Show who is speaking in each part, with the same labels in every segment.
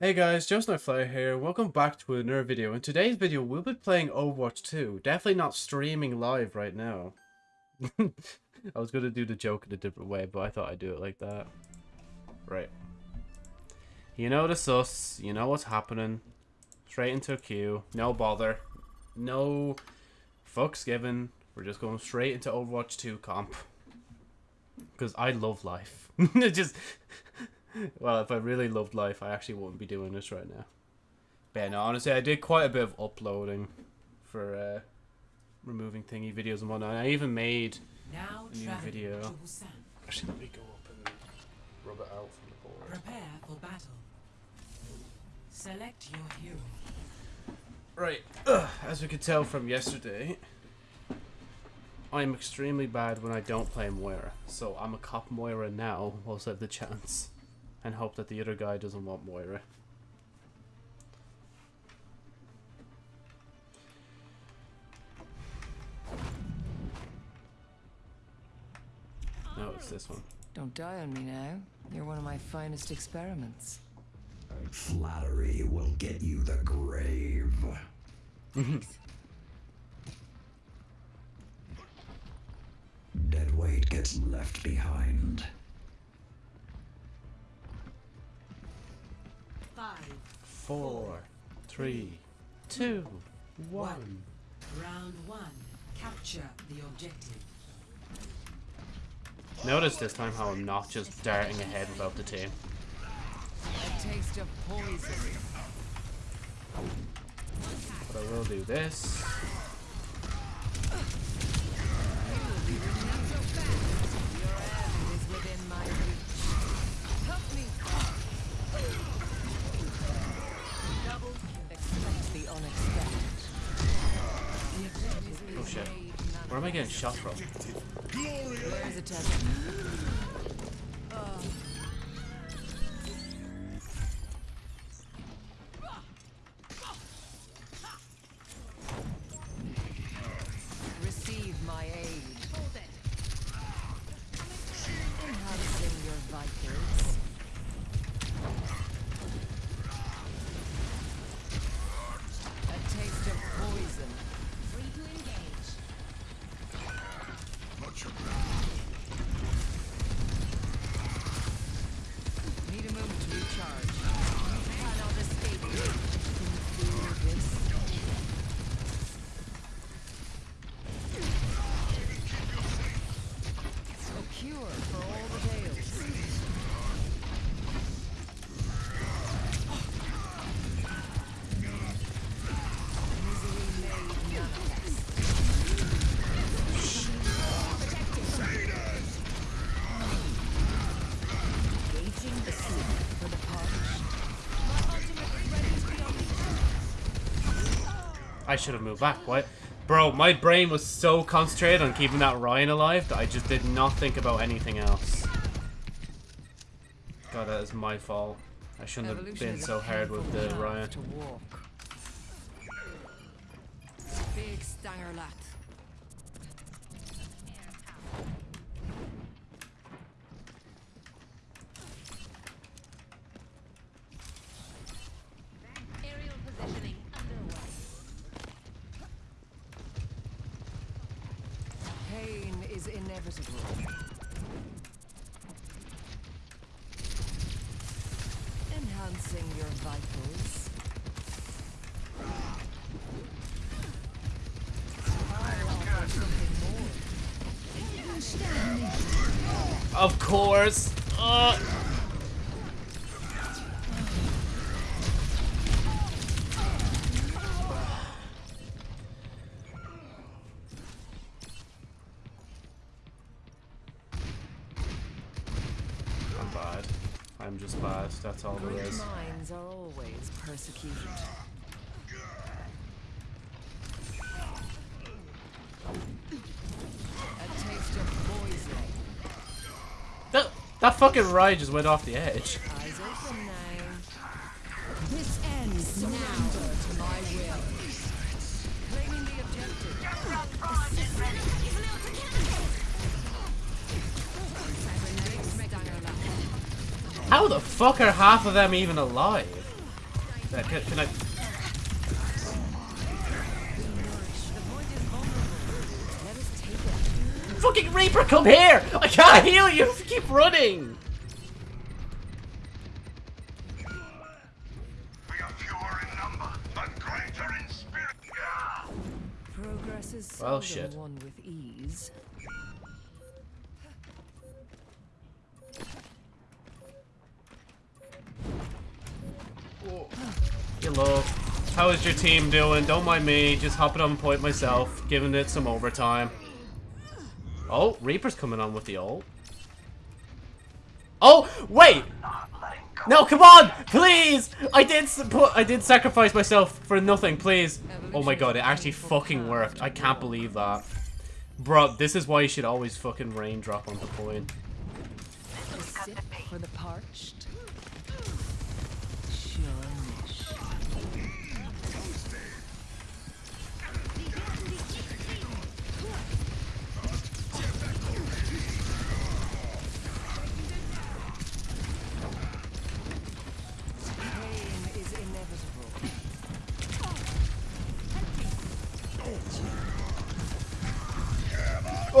Speaker 1: Hey guys, JoeSnowFly here. Welcome back to another video. In today's video, we'll be playing Overwatch 2. Definitely not streaming live right now. I was going to do the joke in a different way, but I thought I'd do it like that. Right. You know the sus. You know what's happening. Straight into a queue. No bother. No fucks given. We're just going straight into Overwatch 2 comp. Because I love life. just well, if I really loved life, I actually wouldn't be doing this right now. But no, honestly, I did quite a bit of uploading for uh, removing thingy videos and whatnot. I even made
Speaker 2: now
Speaker 1: a new video. Actually, let me go up and rub it out from the board.
Speaker 2: Prepare for battle. Select your hero.
Speaker 1: Right, Ugh. as we could tell from yesterday, I'm extremely bad when I don't play Moira. So I'm a cop Moira now, whilst I have the chance and hope that the other guy doesn't want Moira. No, it's this one.
Speaker 3: Don't die on me now. You're one of my finest experiments.
Speaker 4: Flattery will get you the grave. Dead weight gets left behind.
Speaker 2: Five,
Speaker 1: Four, three, two, one.
Speaker 2: round one. Capture the objective.
Speaker 1: Notice this time how I'm not just darting ahead without the team.
Speaker 3: A taste of poison.
Speaker 1: But I will do this. Shit. Where am I getting shot from? I should have moved back. What? Bro, my brain was so concentrated on keeping that Rein alive that I just did not think about anything else. God, that is my fault. I shouldn't have been so hard with the Rein.
Speaker 3: To walk. Big stanger.
Speaker 1: That's all there is.
Speaker 3: minds are always persecuted. A taste of poison.
Speaker 1: That, that fucking ride just went off the edge. How the fuck are half of them even alive? Uh, Can, can I...
Speaker 3: Let us take it.
Speaker 1: Fucking Reaper, come here! I can't heal you if you keep running!
Speaker 5: We are
Speaker 1: How is your team doing? Don't mind me, just hopping on point myself, giving it some overtime. Oh, Reaper's coming on with the ult. Oh, wait! No, come on! Please! I did s- put I did sacrifice myself for nothing, please. Oh my god, it actually fucking worked. I can't believe that. Bro, this is why you should always fucking raindrop onto point.
Speaker 3: A sip for the parched.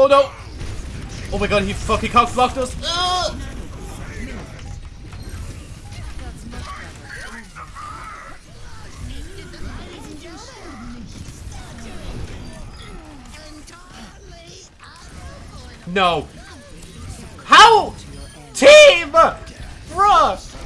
Speaker 1: Oh no! Oh my god, he fucking cock blocked us! No! How? Team! Bruh!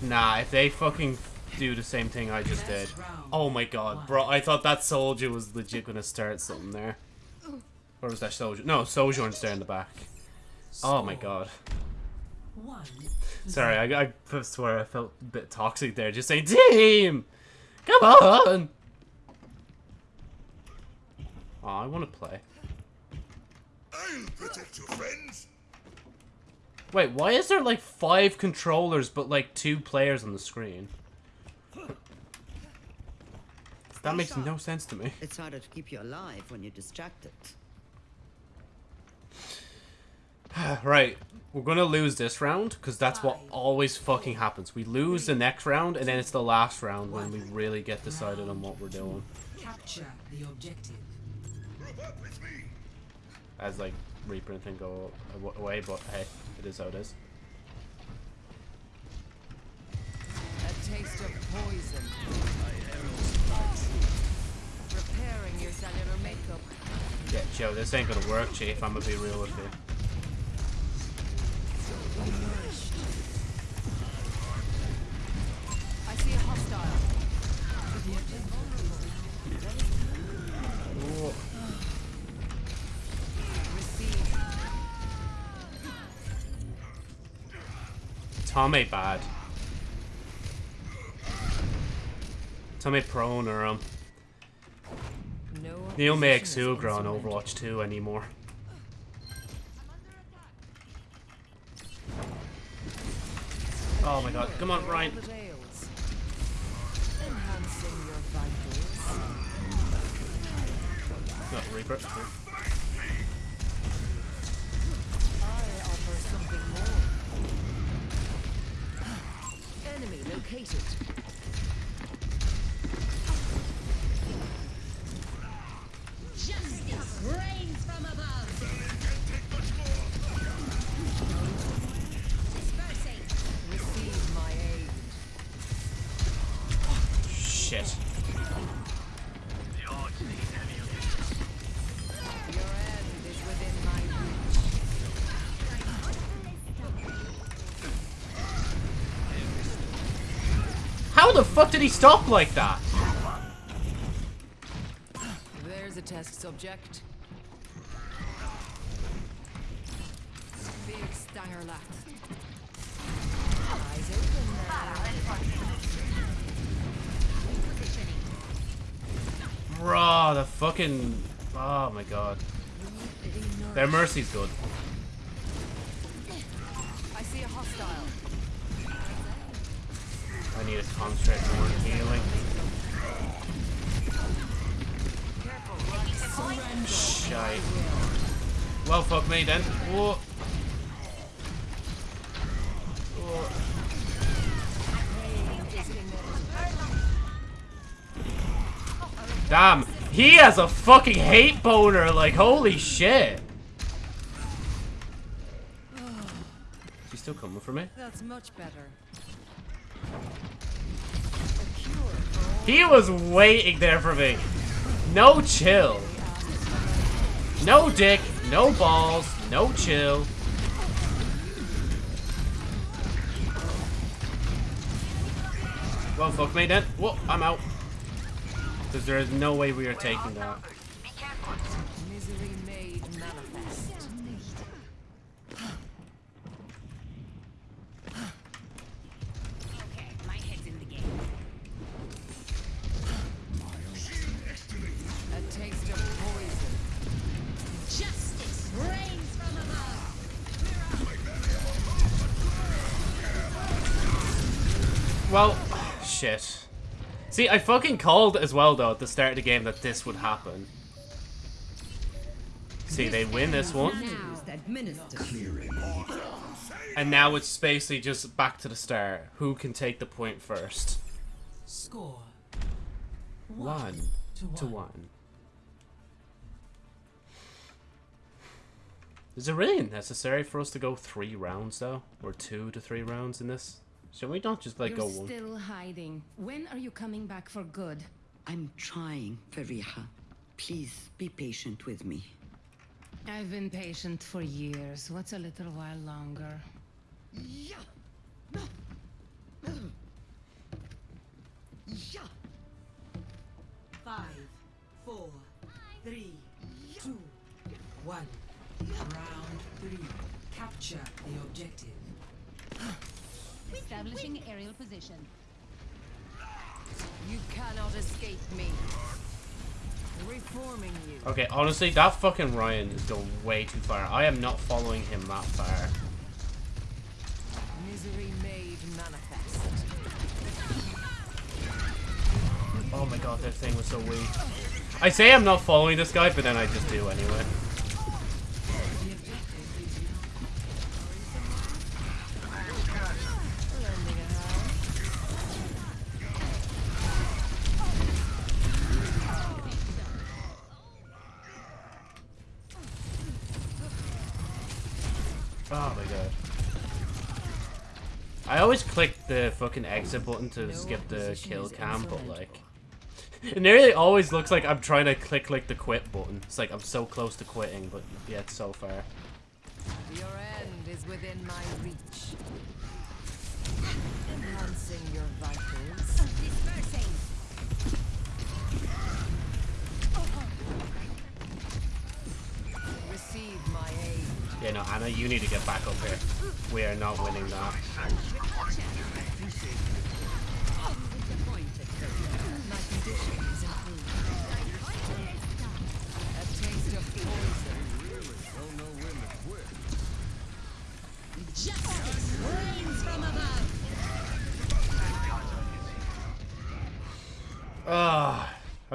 Speaker 1: Nah, if they fucking do the same thing I just did. Oh my god, bro, I thought that soldier was legit gonna start something there. Or was that soldier? No, Sojourn's there in the back. Oh my god.
Speaker 2: One.
Speaker 1: Sorry, I, I swear I felt a bit toxic there. Just saying, team! Come on! Oh, I want to play.
Speaker 5: I'll protect your friends.
Speaker 1: Wait, why is there like five controllers but like two players on the screen? That makes no sense to me.
Speaker 6: It's harder to keep you alive when you're distracted.
Speaker 1: Right, we're gonna lose this round because that's what always fucking happens. We lose the next round and then it's the last round when we really get decided on what we're doing.
Speaker 2: Capture the objective.
Speaker 5: Group up with me.
Speaker 1: As like Reaper and thing go away, but hey, it is how it is.
Speaker 3: Taste of poison. Repairing your cellular makeup.
Speaker 1: Yeah, Joe, this ain't gonna work, Chief. I'm gonna be real with you.
Speaker 3: I see a hostile.
Speaker 1: Bad. Tommy prone or um
Speaker 3: No
Speaker 1: Neil
Speaker 3: is
Speaker 1: Exugra on. Overwatch 2 anymore. Oh my god, come on, Rein.
Speaker 3: All that ails. Enhancing your vitals.
Speaker 1: No, Reaper.
Speaker 3: I offer something more. Enemy located.
Speaker 1: Shit. How the fuck did he stop like that?
Speaker 3: Test subject. Big stanger. Eyes open now.
Speaker 1: Bro, the fucking... Oh my god. Their mercy's good.
Speaker 3: I see a hostile.
Speaker 1: I need to concentrate more healing. Shite. Well, fuck me then. Whoa. Damn, he has a fucking hate boner, like, holy shit. She's still coming for me?
Speaker 3: That's much better.
Speaker 1: He was waiting there for me. No chill. No dick, no balls, no chill. Well, fuck me then. Whoa, I'm out. Because there is no way we are taking that. Well, shit. See, I fucking called as well, though, at the start of the game that this would happen. See, they win this one.
Speaker 6: Use the administer.
Speaker 1: And now it's basically just back to the start. Who can take the point first?
Speaker 2: Score.
Speaker 1: One
Speaker 2: to
Speaker 1: to
Speaker 2: one.
Speaker 1: one. Is it really necessary for us to go three rounds though, or two to three rounds in this? Should we don't just like
Speaker 7: You're
Speaker 1: go one?
Speaker 7: still hiding. When are you coming back for good?
Speaker 6: I'm trying, Fareeha. Please be patient with me.
Speaker 7: I've been patient for years. What's a little while longer?
Speaker 6: Yeah. Yeah.
Speaker 2: Five, four, three, two, one. Round three. Capture the objective.
Speaker 8: Establishing aerial position.
Speaker 3: You cannot escape me. Reforming you.
Speaker 1: Okay, honestly, that fucking Rein is going way too far. I am not following him that far.
Speaker 3: Misery made manifest.
Speaker 1: Oh my god, that thing was so weak. I say I'm not following this guy, but then I just do anyway. Always click the fucking exit button to skip the kill cam, but like... It nearly always looks like I'm trying to click like the quit button. It's like I'm so close to quitting, but yet so far.
Speaker 3: Your end is within my reach. Enhancing your vitals.
Speaker 8: Dispersing.
Speaker 3: Receive my aid.
Speaker 1: Yeah, no, Ana, you need to get back up here. We are not winning that.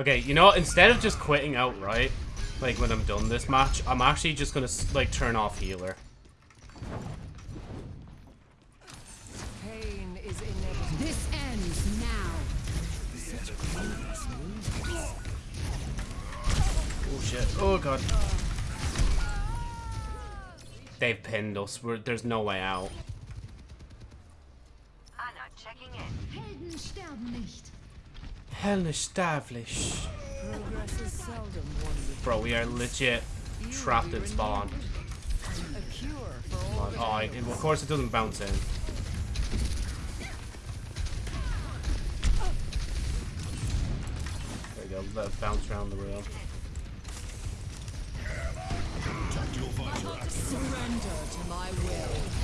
Speaker 1: Okay, you know? Instead of just quitting outright, like when I'm done this match, I'm actually just gonna like turn off healer.
Speaker 3: Pain is.
Speaker 7: This ends now.
Speaker 1: Oh shit. Oh god. They've pinned us. We're, there's no way out.
Speaker 8: Ana checking in. Helden sterben nicht.
Speaker 1: Hell established.
Speaker 3: Progress is seldom won with
Speaker 1: Bro, we are legit trapped in spawn.
Speaker 3: a cure for all
Speaker 1: Oh, I, of course it doesn't bounce in. There you go, let it bounce around the rail.
Speaker 3: surrender to my will.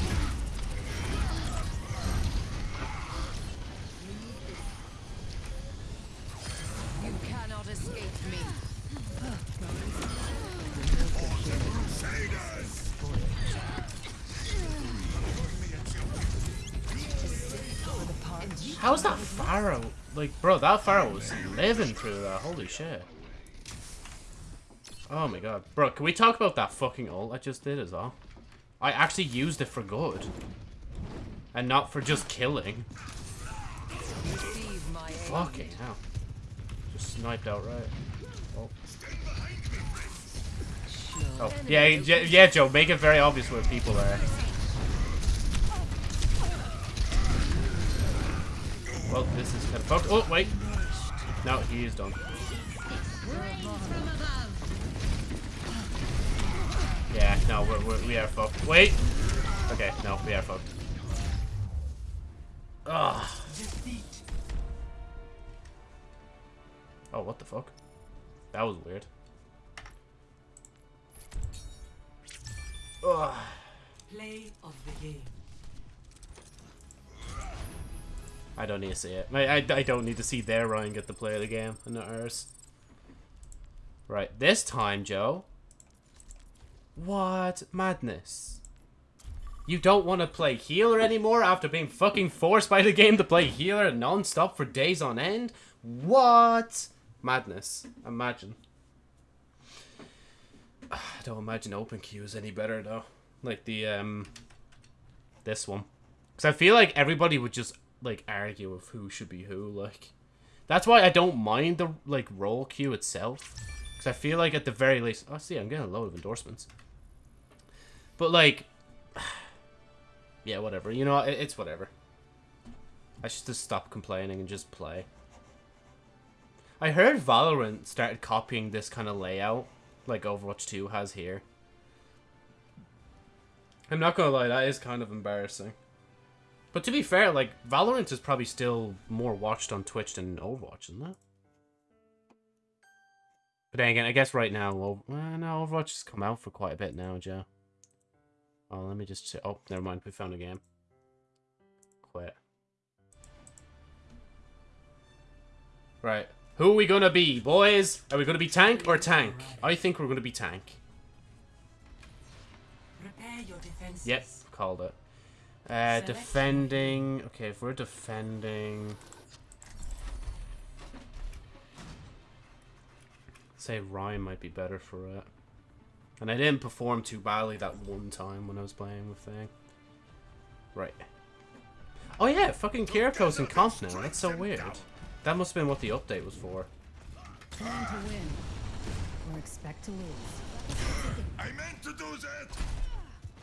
Speaker 1: Like, bro, that Pharah was living through that. Holy shit. Oh my god. Bro, can we talk about that fucking ult I just did as well? I actually used it for good. And not for just killing. Fucking hell. Just sniped outright. Oh. Oh, yeah, yeah, Joe, make it very obvious where people are. Well, this is kind of fucked. Oh, wait. No, he is done. Yeah, no, we're, we're, we are fucked. Wait! Okay, no, we are fucked. Ugh. Oh, what the fuck? That was weird. Ugh.
Speaker 2: Play of the game.
Speaker 1: I don't need to see it. I, I, I don't need to see their Rein get the play of the game and not ours. Right, this time, Joe. What madness? You don't want to play healer anymore after being fucking forced by the game to play healer non-stop for days on end? What? Madness. Imagine. I don't imagine open queue is any better though. Like the um this one. Cuz I feel like everybody would just like argue of who should be who like that's why I don't mind the like role queue itself cuz I feel like at the very least oh see I'm getting a load of endorsements. But like yeah, whatever. You know, it, it's whatever. I should just stop complaining and just play. I heard Valorant started copying this kind of layout, like Overwatch 2 has here. I'm not gonna lie, that is kind of embarrassing. But to be fair, like, Valorant is probably still more watched on Twitch than Overwatch, isn't it? But then again, I guess right now, well, uh, no, Overwatch has come out for quite a bit now, Joe. Oh, let me just... Oh, never mind, we found a game. Quit. Right. Who are we gonna be, boys? Are we gonna be tank or tank? I think we're gonna be tank.
Speaker 2: Prepare your defenses.
Speaker 1: Yep, called it. Uh, defending. Okay, if we're defending. Say Rein might be better for it. And I didn't perform too badly that one time when I was playing with Thing. Right. Oh yeah, fucking Kiriko's in comp now. That's so weird. That must have been what the update was for.
Speaker 3: Plan to win. Or expect to lose.
Speaker 5: I meant to do that.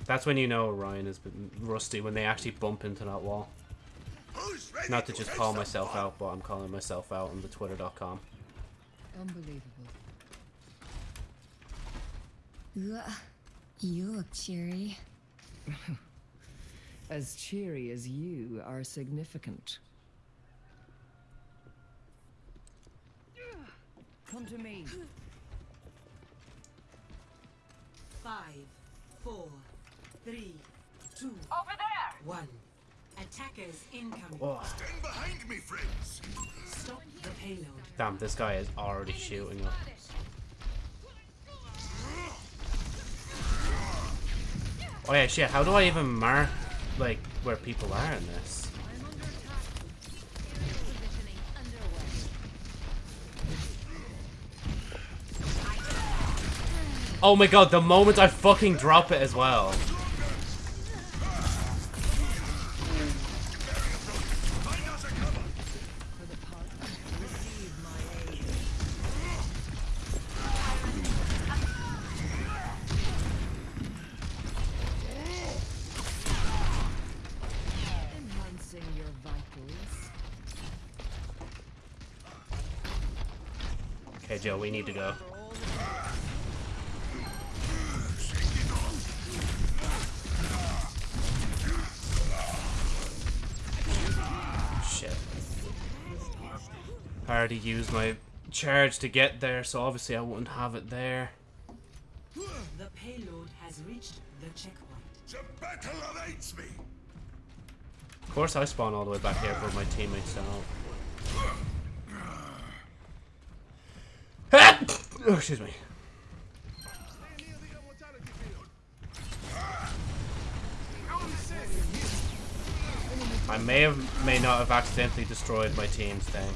Speaker 1: That's when you know Rein has been rusty, when they actually bump into that wall. Not to just call myself
Speaker 5: wall?
Speaker 1: out, but I'm calling myself out on the twitter.com.
Speaker 3: Unbelievable.
Speaker 9: Ugh, you look cheery.
Speaker 3: As cheery as you are significant. Come to me.
Speaker 2: Five, four, three, two,
Speaker 8: Over there!
Speaker 2: one. Attackers incoming.
Speaker 1: Oh,
Speaker 5: Stand behind me, friends.
Speaker 2: Stop the payload.
Speaker 1: damn, this guy is already shooting up. Oh yeah, shit, how do I even mark, like, where people are in this? Oh my god, the moment I fucking drop it as well. Need to go. Shit. I already used my charge to get there, so obviously I wouldn't have it there.
Speaker 2: The payload has reached the checkpoint.
Speaker 5: The battle awaits me.
Speaker 1: Of course I spawn all the way back here, for my teammates oh, excuse me. I may have, may not have accidentally destroyed my team's thing.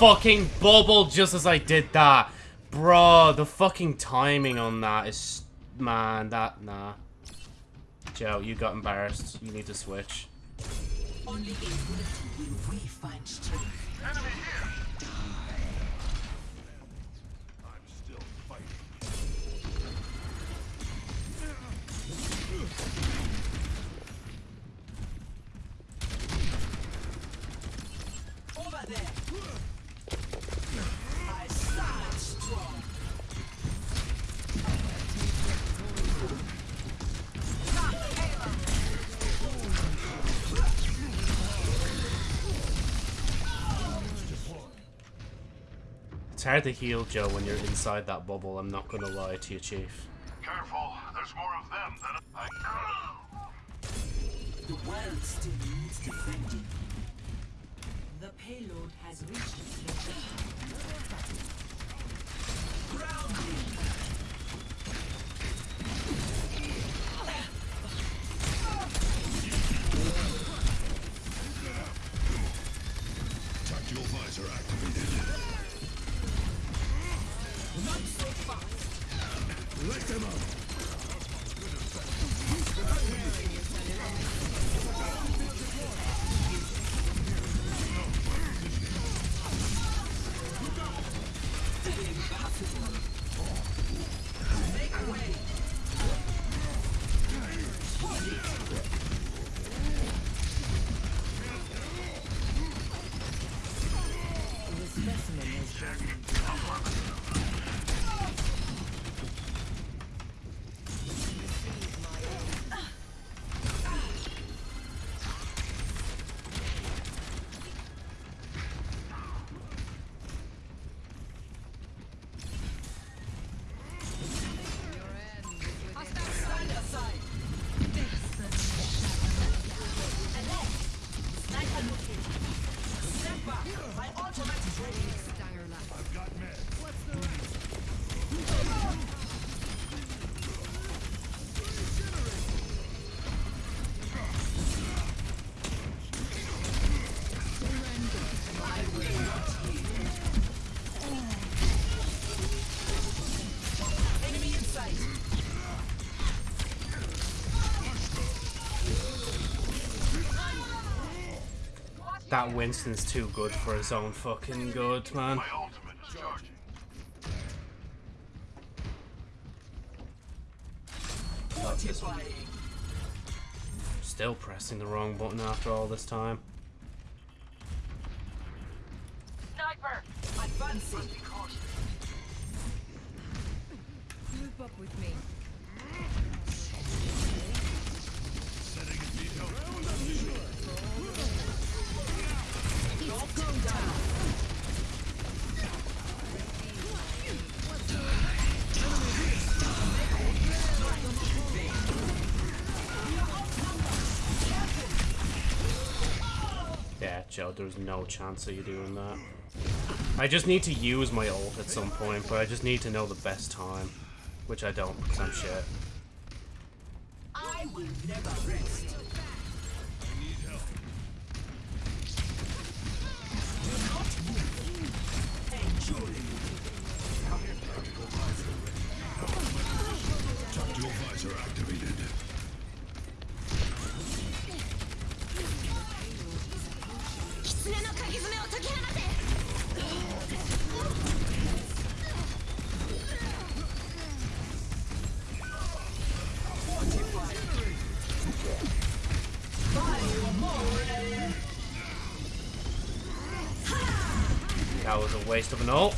Speaker 1: Fucking bubble just as I did that. Bro, the fucking timing on that is... Man, that... Nah. Joe, you got embarrassed. You need to switch.
Speaker 2: Only we find strength.
Speaker 1: Hard to heal, Joe, when you're inside that bubble. I'm not gonna lie to you, Chief.
Speaker 5: Careful, there's more of them than I.
Speaker 2: The world still needs defending. The payload has reached its destination. Grounding.
Speaker 5: Tactical visor activated. Let them
Speaker 1: That Winston's too good for his own fucking good, man.
Speaker 5: My ultimate is charging.
Speaker 2: Fortifying.
Speaker 1: Still pressing the wrong button after all this time.
Speaker 2: Sniper. Advancing.
Speaker 3: Loop up with me.
Speaker 1: Joe, there's no chance of you doing that. I just need to use my ult at some point, but I just need to know the best time. Which I don't, because I'm shit. Waste of an ult.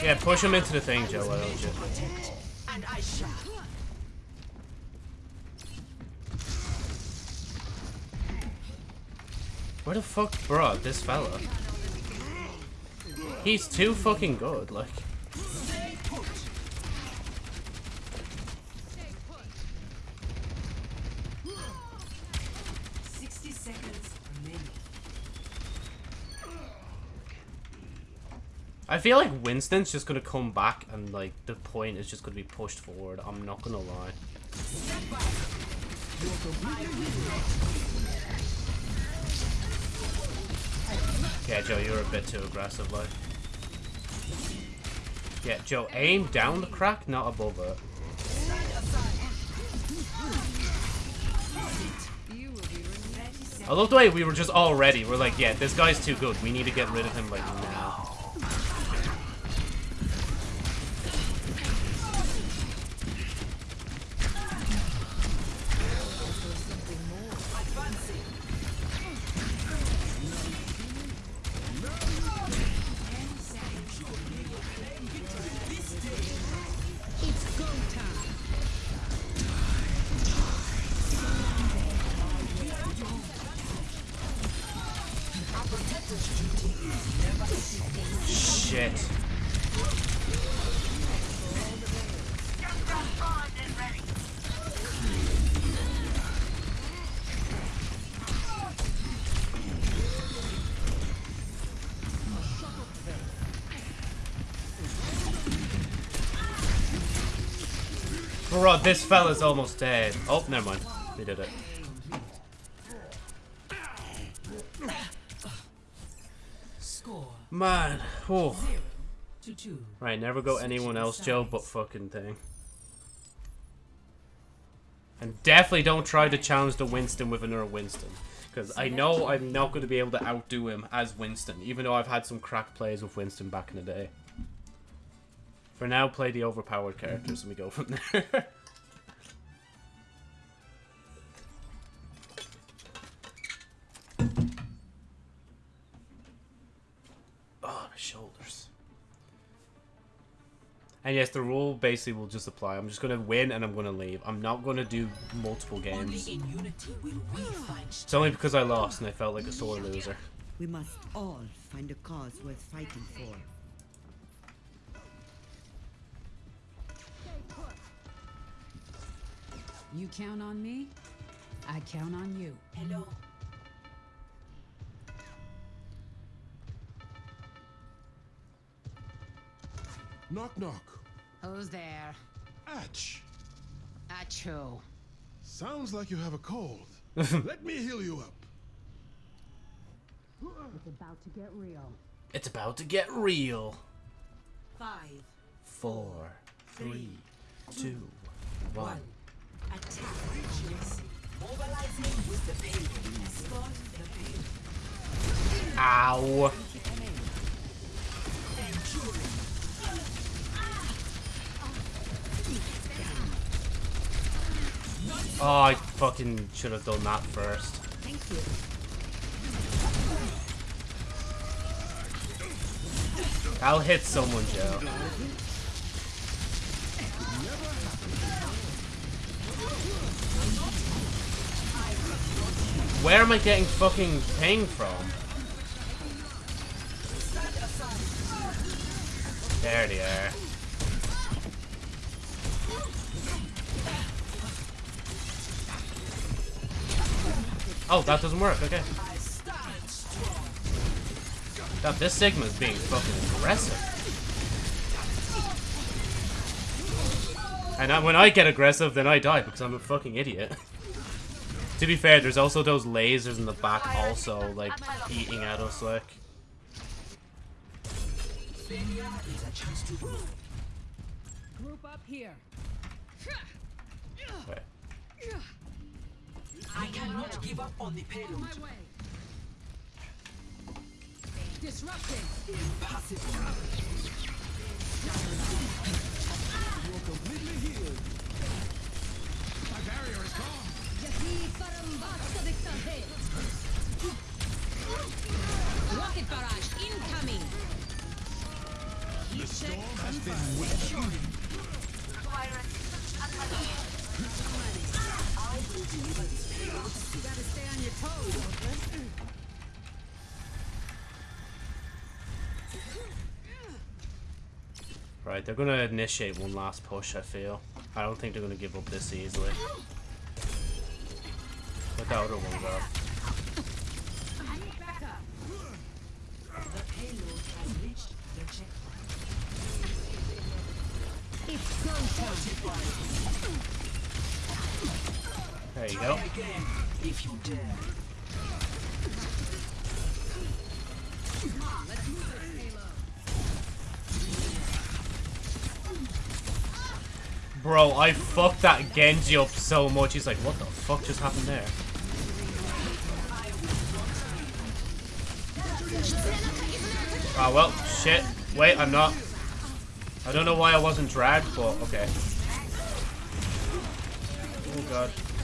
Speaker 1: Yeah, push him into the thing, Joe, why don't you? Where the fuck, bro, this fella? He's too fucking good, like.
Speaker 2: Sixty seconds remaining.
Speaker 1: I feel like Winston's just gonna come back and like the point is just gonna be pushed forward. I'm not gonna lie. Yeah, Joe, you're a bit too aggressive, like. Yeah, Joe, aim down the crack, not above it. I love the way we were just all ready. We're like, yeah, this guy's too good. We need to get rid of him like now. Bro, this fella's almost dead. Oh, never mind. They did it.
Speaker 2: Score
Speaker 1: Man. Oh. Right, never go anyone else, Joe, but fucking thing. And definitely don't try to challenge the Winston with another Winston. Because I know I'm not going to be able to outdo him as Winston, even though I've had some crack plays with Winston back in the day. For now, play the overpowered characters and we go from there. And yes, the rule basically will just apply. I'm just going to win and I'm going to leave. I'm not going to do multiple games.
Speaker 2: in unity will we find
Speaker 1: It's only because I lost and I felt like a sore loser.
Speaker 6: We must all find a cause worth fighting for.
Speaker 7: You count on me, I count on you.
Speaker 2: Hello.
Speaker 10: Knock knock.
Speaker 7: Who's there?
Speaker 10: Atch.
Speaker 7: Acho.
Speaker 10: Sounds like you have a cold. Let me heal you up.
Speaker 7: It's about to get real.
Speaker 1: It's about to get real.
Speaker 2: Five.
Speaker 1: Four, three, two, one.
Speaker 2: One. Attack. Regency. Mobilizing with the payload. Escort the payload.
Speaker 1: Ow. Oh, I fucking should have done that first.
Speaker 3: Thank you.
Speaker 1: I'll hit someone, Joe. Where am I getting fucking ping from? There they are. Oh, that doesn't work, okay. God, this Sigma is being fucking aggressive. And I, when I get aggressive, then I die because I'm a fucking idiot. to be fair, there's also those lasers in the back also, like, eating at us, like.
Speaker 7: Group up here.
Speaker 1: Wait.
Speaker 2: I cannot give up on the payload.
Speaker 7: My way. Disrupting. Rocket barrage incoming.
Speaker 10: The storm has been withdrawn.
Speaker 1: Right, they're gonna initiate one last push, I feel. I don't think they're gonna give up this easily. But that one go.
Speaker 3: It's.
Speaker 1: There you go. Bro, I fucked that Genji up so much. He's like, what the fuck just happened there? Ah, well, shit. Wait, I'm not. I don't know why I wasn't dragged, but okay. Oh god.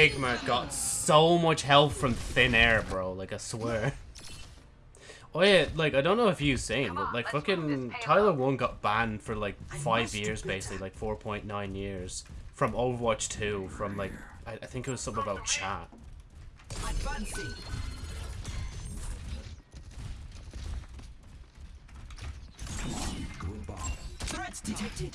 Speaker 1: Sigma got so much health from thin air, bro. Like, I swear. Oh yeah, like, I don't know if you've seen, but like, fucking Tyler 1 got banned for like five years, basically, like 4.9 years. From Overwatch 2, from like, I, I think it was something about chat.
Speaker 2: Threats detected.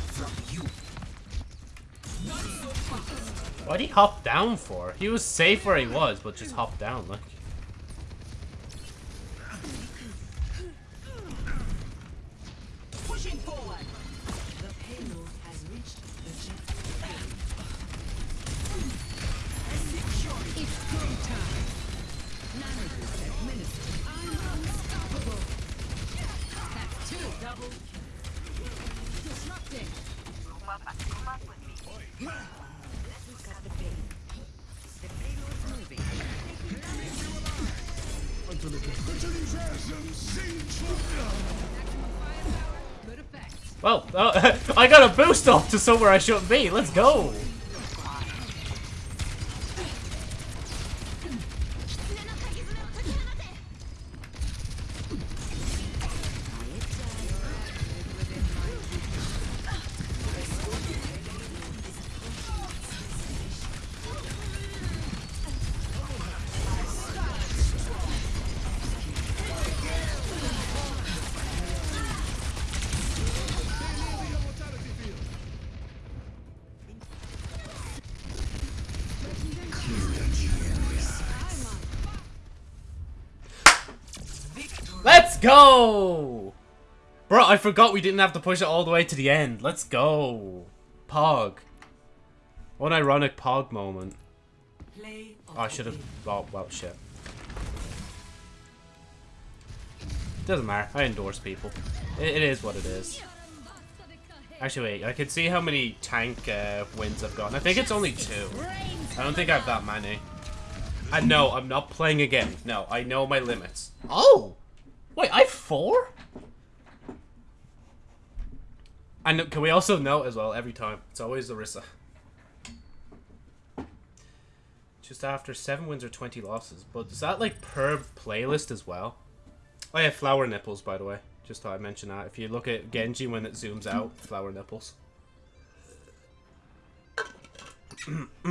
Speaker 1: Why'd he hop down for? He was safe where he was, but just hop down, like. Well, uh, I got a boost off to somewhere I shouldn't be. Let's go. Bro, I forgot we didn't have to push it all the way to the end. Let's go. Pog. What ironic Pog moment. Oh, I should have... Oh, well, shit. Doesn't matter. I endorse people. It, it is what it is. Actually, wait. I can see how many tank uh, wins I've gotten. I think it's only two. I don't think I have that many. And no, I'm not playing again. No, I know my limits. Oh! Wait, I have four? And can we also note as well, every time, it's always Orisa. Just after 7 wins or 20 losses. But is that like per playlist as well? Oh yeah, flower nipples, by the way. Just thought I'd mention that. If you look at Genji when it zooms out, flower nipples.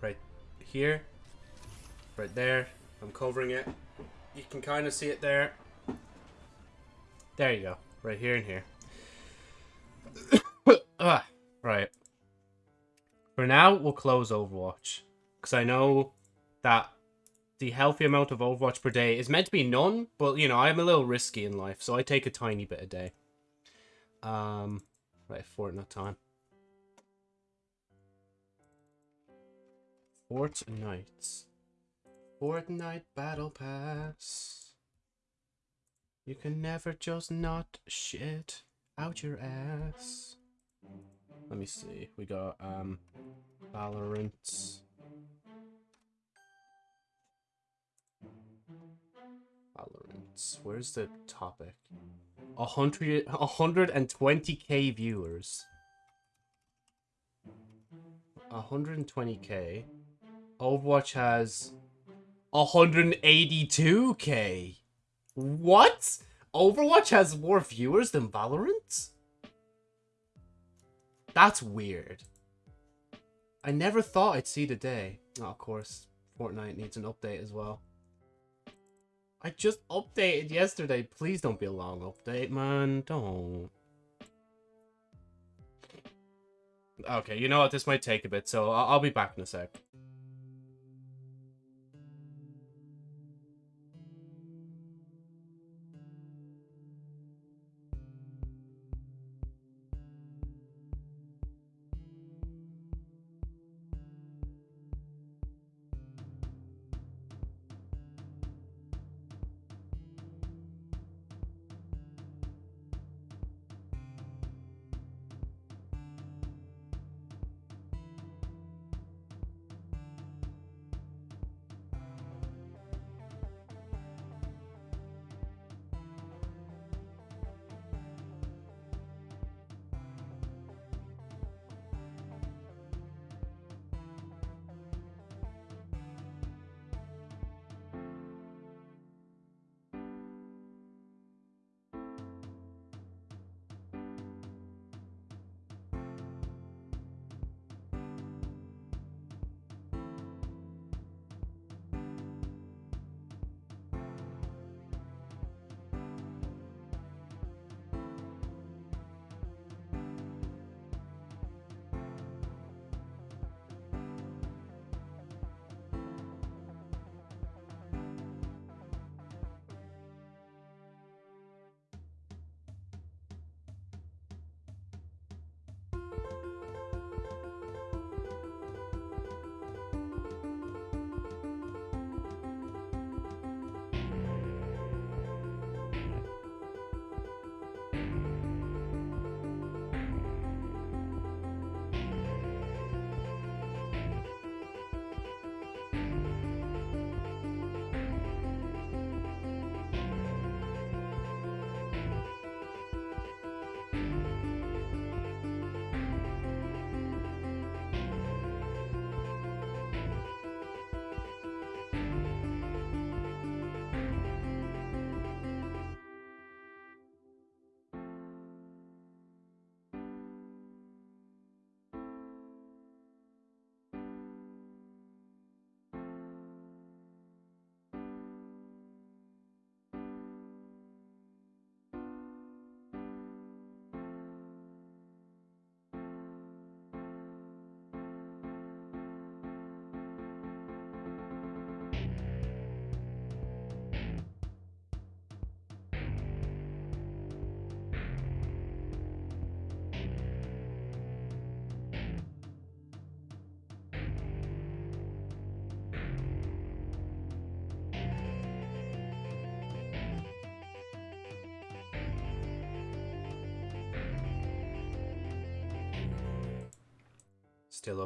Speaker 1: right here. Right there. I'm covering it. You can kind of see it there. There you go. Right here and here. ah, right. For now, we'll close Overwatch. Because I know that the healthy amount of Overwatch per day is meant to be none, but, you know, I'm a little risky in life, so I take a tiny bit a day. Um, right, Fortnite time. Fortnite. Fortnite Battle Pass. You can never just not shit out your ass. Let me see. We got um Valorant. Valorant. Where's the topic? A hundred, a hundred and twenty k viewers. 120k. Overwatch has 182k. What? Overwatch has more viewers than Valorant? That's weird. I never thought I'd see the day. Oh, of course, Fortnite needs an update as well. I just updated yesterday. Please don't be a long update, man. Don't. Okay, you know what? This might take a bit, so I'll, I'll be back in a sec.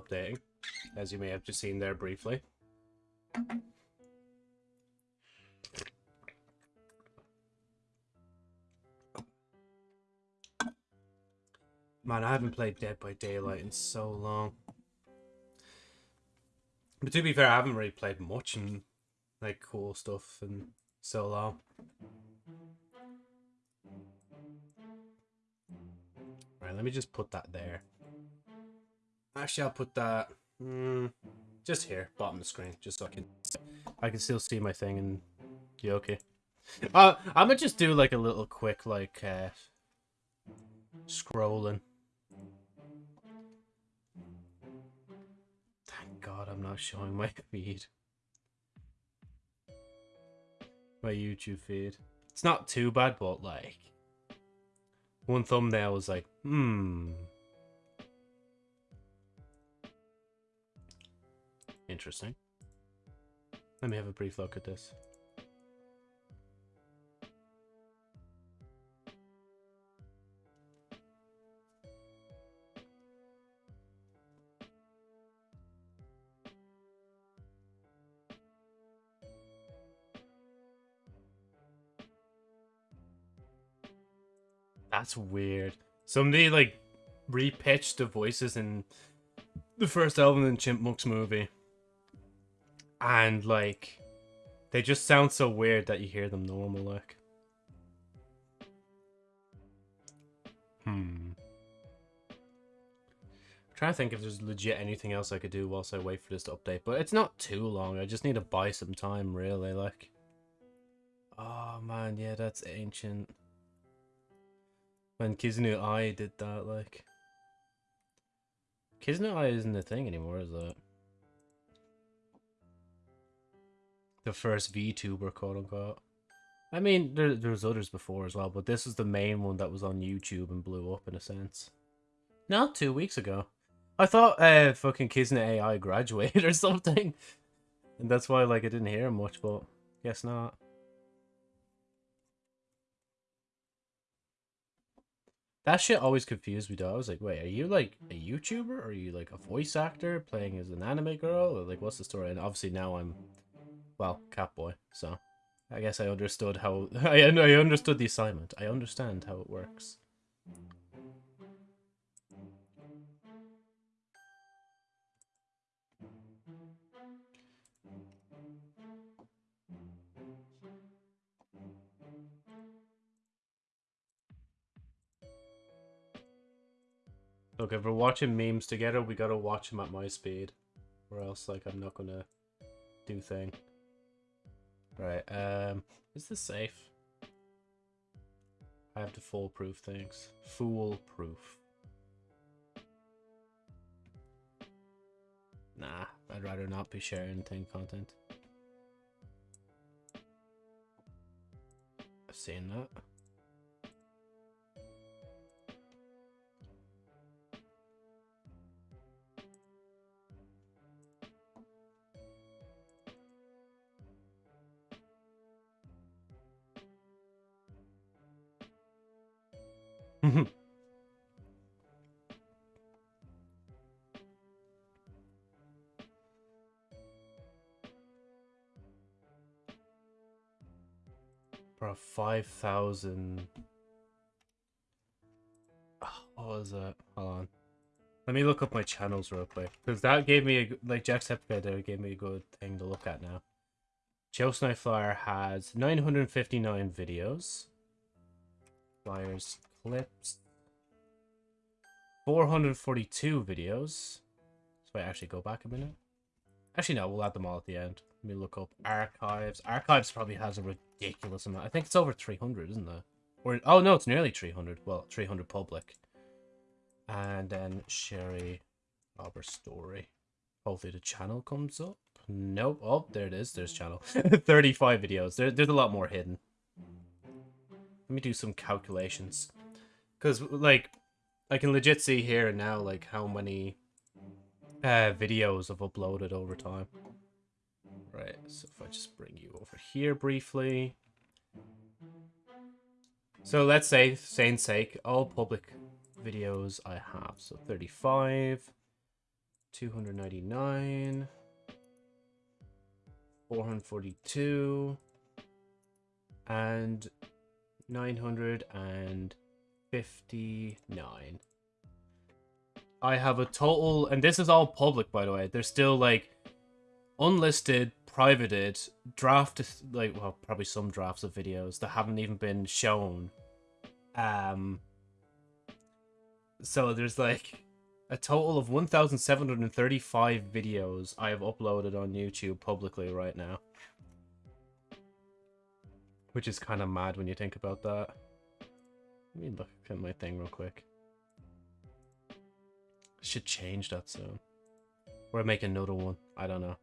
Speaker 1: Updating, as you may have just seen there briefly. Man, I haven't played Dead by Daylight in so long. But to be fair, I haven't really played much and like cool stuff in so long. Right, let me just put that there. Actually, I'll put that mm, just here, bottom of the screen, just so I can I can still see my thing and you okay. Uh, I'm gonna just do like a little quick like uh, scrolling. Thank God I'm not showing my feed. My YouTube feed. It's not too bad, but like one thumbnail was like, hmm. Interesting. Let me have a brief look at this. That's weird. Somebody like repitched the voices in the first Alvin and Chipmunks movie. And like they just sound so weird that you hear them normal like. Hmm. I'm trying to think if there's legit anything else I could do whilst I wait for this to update, but it's not too long. I just need to buy some time really like. Oh man, yeah, that's ancient. When Kizuna Ai did that, like. Kizuna Ai isn't a thing anymore, is it? The first VTuber, quote unquote. I mean, there, there's others before as well, but this is the main one that was on YouTube and blew up in a sense. Not two weeks ago. I thought uh, fucking Kizuna AI graduated or something. And that's why like I didn't hear him much, but guess not. That shit always confused me though. I was like, wait, are you like a YouTuber? Or are you like a voice actor playing as an anime girl? Or like what's the story? And obviously now I'm well, Catboy, so I guess I understood how I I understood the assignment. I understand how it works. Look, if we're watching memes together, we gotta watch them at my speed. Or else, like, I'm not gonna do thing. Right, um, is this safe? I have to foolproof things. Foolproof. Nah, I'd rather not be sharing thing content. I've seen that. Bro, 5,000. What was that? Hold on. Let me look up my channels real quick. Because that gave me, a, like Jacksepticeye there gave me a good thing to look at now. Joe Snowflyer has 959 videos. Flyers, clips. 442 videos. So I actually go back a minute. Actually, no, we'll add them all at the end. Let me look up archives. Archives probably has a ridiculous amount. I think it's over 300, isn't it? Or oh no, it's nearly 300. Well, 300 public. And then Sherry Robber Story. Hopefully the channel comes up. Nope. Oh, there it is. There's channel. 35 videos. There, there's a lot more hidden. Let me do some calculations. Because, like, I can legit see here and now, like, how many uh, videos I've uploaded over time. Right, so if I just bring you over here briefly. So let's say, saying sake, all public videos I have. So 35, 299, 442, and 900 and 959. I have a total, and this is all public, by the way. There's still like unlisted, privated, drafted, like, well, probably some drafts of videos that haven't even been shown. Um, so there's like a total of 1,735 videos I have uploaded on YouTube publicly right now. Which is kind of mad when you think about that. Let me look my thing real quick. Should change that soon. Or make another one. I don't know.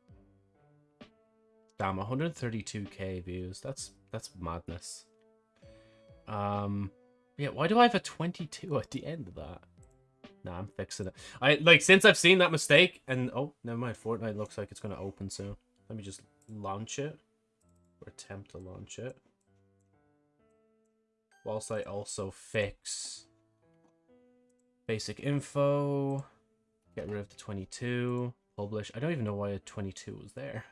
Speaker 1: Damn, 132k views. That's that's madness. Um, yeah. Why do I have a 22 at the end of that? Nah, I'm fixing it. I like since I've seen that mistake and oh, never mind. Fortnite looks like it's gonna open soon. Let me just launch it or attempt to launch it. Whilst I also fix basic info, get rid of the 22, publish. I don't even know why a 22 was there.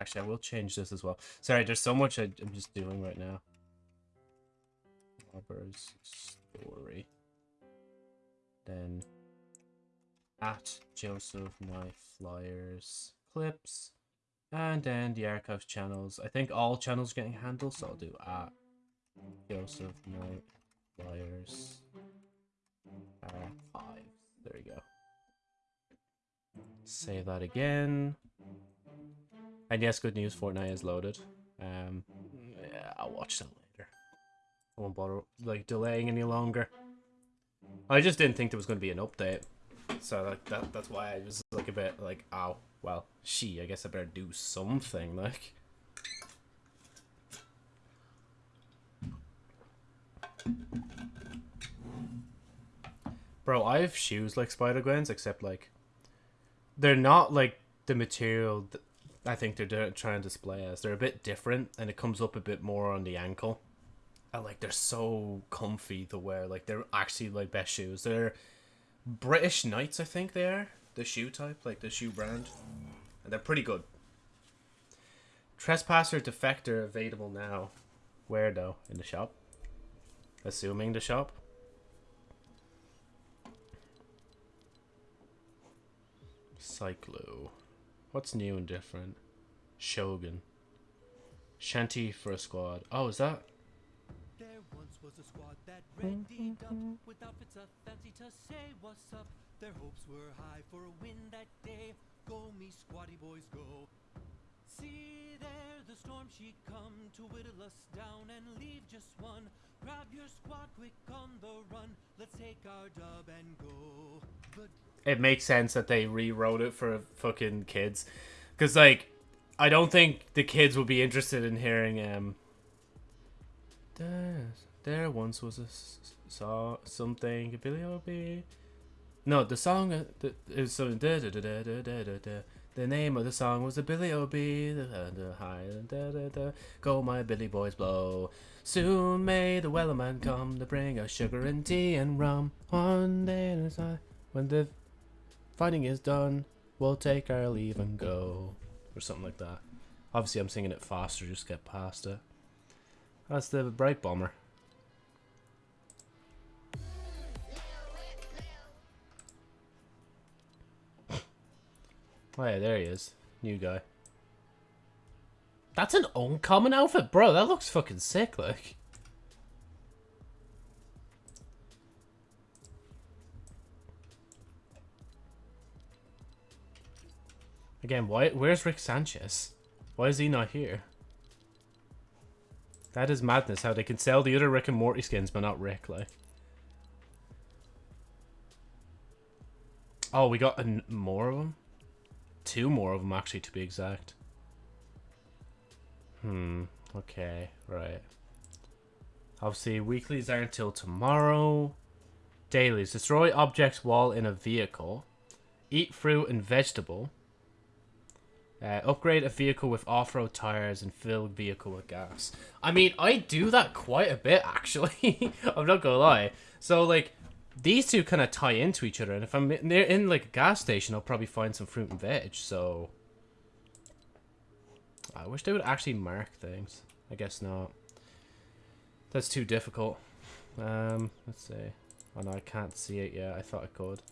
Speaker 1: Actually, I will change this as well. Sorry, there's so much I, am just doing right now. Robbers story. Then at Joseph Knife Flyers clips. And then the archives channels. I think all channels getting handled, so I'll do at Joseph Knight Flyers archives. There we go. Save that again. And yes, good news, Fortnite is loaded. Um, yeah, I'll watch that later. I won't bother like delaying any longer. I just didn't think there was going to be an update, so like that that's why I was like a bit like, oh well, she. I guess I better do something like. Bro, I have shoes like Spider Gwen's, except like they're not like the material I think they're trying to display as. They're a bit different, and it comes up a bit more on the ankle. And like they're so comfy to wear. Like they're actually like best shoes. They're British Knights, I think they are. The shoe type, like the shoe brand. And they're pretty good. Trespasser Defector available now. Where though? In the shop? Assuming the shop. Cyclo. What's new and different? Shogun. Shanty for a squad. Oh, is that? There once was a squad that readied up with outfits of fancy to say what's up. Their hopes were high for a win that day. Go me squatty boys go. See there the storm she come to whittle us down and leave just one. Grab your squad quick on the run. Let's take our dub and go. But it makes sense that they rewrote it for fucking kids. Because, like, I don't think the kids would be interested in hearing, um... There, there once was a saw something a Billy O B. No, the song uh, the, it was something. Da, da, da, da, da, da, da. The name of the song was a Billy O.B. The, da da da. Go my Billy boys blow. Soon may the wellerman come to bring us sugar and tea and rum. One day when the fighting is done, we'll take our leave and go, or something like that. Obviously, I'm singing it faster. Just get past it. That's the Brite Bomber. Oh yeah, there he is. New guy. That's an uncommon outfit, bro. That looks fucking sick, like. Again, why? Where's Rick Sanchez? Why is he not here? That is madness, how they can sell the other Rick and Morty skins, but not Rick, like. Oh, we got more of them? Two more of them, actually, to be exact. Hmm, okay, right. Obviously, weeklies aren't until tomorrow. Dailies. Destroy objects while in a vehicle. Eat fruit and vegetable. Uh, upgrade a vehicle with off-road tires and fill vehicle with gas. I mean, I do that quite a bit, actually. I'm not gonna lie. So, like, these two kind of tie into each other. And if I'm near in, like, a gas station, I'll probably find some fruit and veg. So, I wish they would actually mark things. I guess not. That's too difficult. Um, let's see. Oh no, I can't see it yet. I thought I could.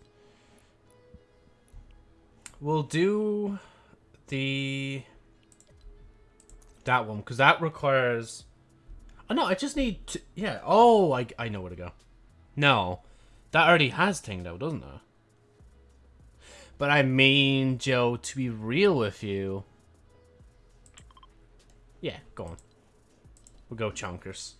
Speaker 1: We'll do the that one because that requires. Oh no, I just need to. Yeah. Oh, I I know where to go. No, that already has thing though, doesn't it? But I mean, Joe, to be real with you. Yeah, go on. We'll go chonkers.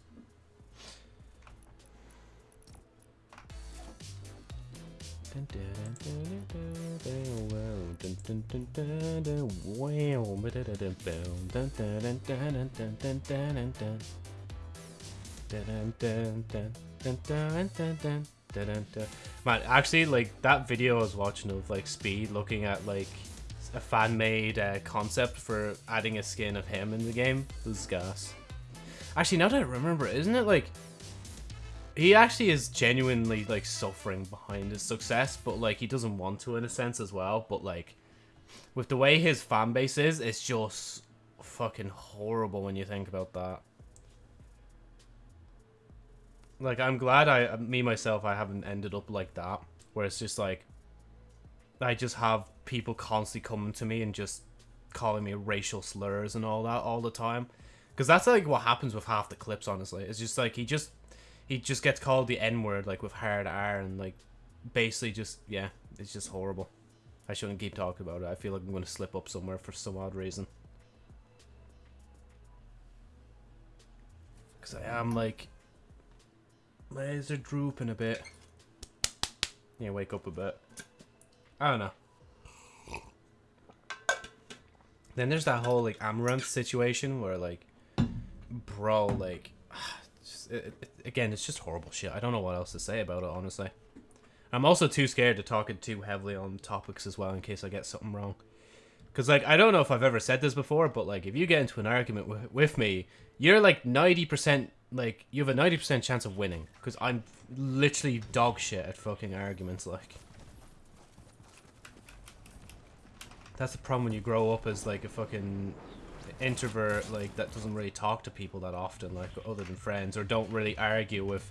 Speaker 1: Man, actually, like that video I was watching of like Speed looking at like a fan-made uh, concept for adding a skin of him in the game was gas. Actually, now that I remember, isn't it like he actually is genuinely like suffering behind his success, but like he doesn't want to in a sense as well. But like with the way his fan base is, it's just fucking horrible when you think about that. Like I'm glad I me myself I haven't ended up like that, where it's just like I just have people constantly coming to me and just calling me racial slurs and all that all the time. Because that's like what happens with half the clips, honestly. It's just like he just he just gets called the N word like with hard R and like basically just yeah, it's just horrible. I shouldn't keep talking about it. I feel like I'm gonna slip up somewhere for some odd reason. Cause I am like eyes are drooping a bit. Yeah, wake up a bit. I don't know. Then there's that whole like Amouranth situation where like, bro, like, just, it, it, again, it's just horrible shit. I don't know what else to say about it, honestly. I'm also too scared to talk it too heavily on topics as well in case I get something wrong. Because, like, I don't know if I've ever said this before, but, like, if you get into an argument with, with me, you're, like, 90%, like, you have a 90% chance of winning. Because I'm literally dog shit at fucking arguments, like. That's the problem when you grow up as, like, a fucking introvert, like, that doesn't really talk to people that often, like, other than friends, or don't really argue with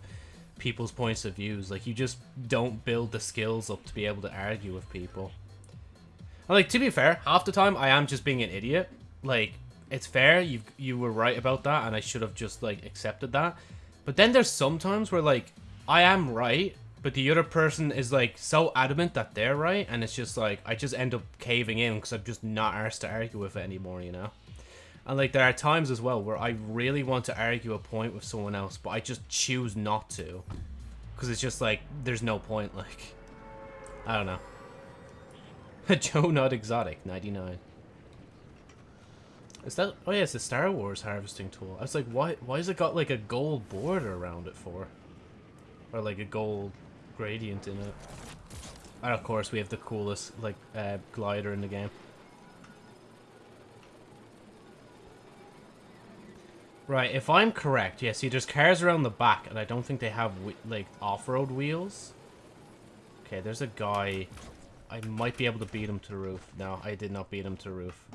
Speaker 1: people's points of views. Like, you just don't build the skills up to be able to argue with people. And, like, to be fair, half the time I am just being an idiot. Like, it's fair, you you were right about that, and I should have just, like, accepted that. But then there's sometimes where, like, I am right, but the other person is, like, so adamant that they're right, and it's just, like, I just end up caving in because I'm just not arsed to argue with it anymore, you know? And, like, there are times as well where I really want to argue a point with someone else, but I just choose not to. Because it's just, like, there's no point, like... I don't know. Joe Not Exotic, 99. Is that... Oh yeah, it's a Star Wars harvesting tool. I was like, why, why has it got like a gold border around it for? Or like a gold gradient in it. And of course we have the coolest like uh, glider in the game. Right, if I'm correct, yeah, see there's cars around the back and I don't think they have like off-road wheels. Okay, there's a guy I might be able to beat him to the roof. No, I did not beat him to the roof.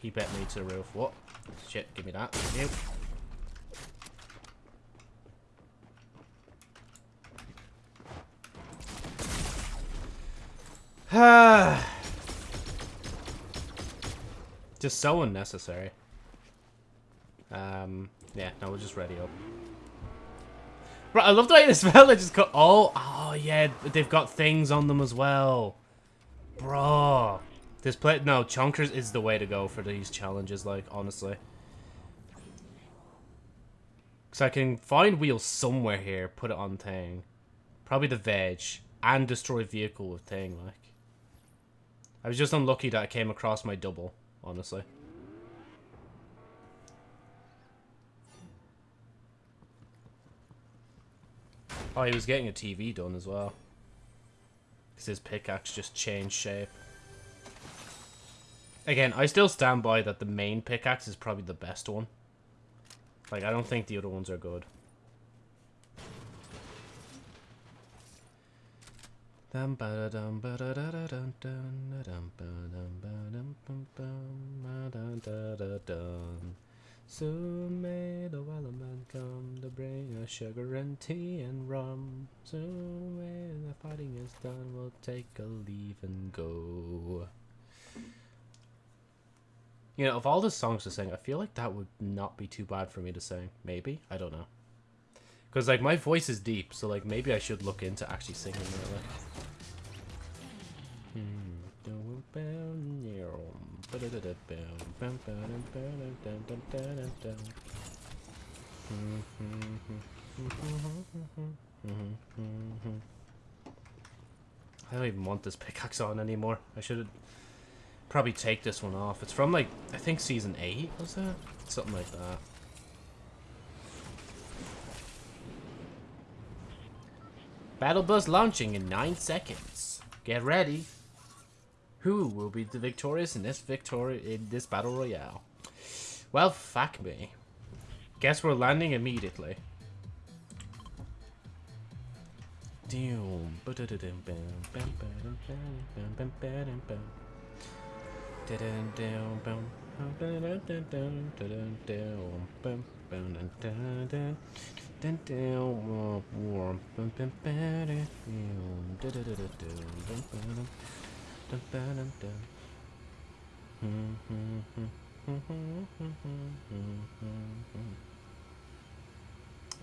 Speaker 1: He bet me to the roof. What? Shit, give me that. Thank you. just so unnecessary. Um, yeah, no, we'll just ready up. Right, I love the way this fella just got... Oh, oh yeah, they've got things on them as well. Bro. This play... No, chonkers is the way to go for these challenges, like, honestly. Because I can find wheels somewhere here, put it on thing. Probably the veg. And destroy vehicle with thing, like. I was just unlucky that I came across my double, honestly. Oh, he was getting a TV done as well. Because his pickaxe just changed shape. Again, I still stand by that the main pickaxe is probably the best one. Like, I don't think the other ones are good. Soon may the come to bring us sugar and tea and rum. Soon when the fighting is done, we'll take a leave and go. You know, of all the songs to sing, I feel like that would not be too bad for me to sing. Maybe? I don't know. Because, like, my voice is deep, so, like, maybe I should look into actually singing it, like. Hmm. I don't even want this pickaxe on anymore. I should probably take this one off. It's from like, I think season 8, was that? Something like that. Battle bus launching in 9 seconds. Get ready. Who will be the victorious in this victory in this battle royale? Well, fuck me. Guess we're landing immediately.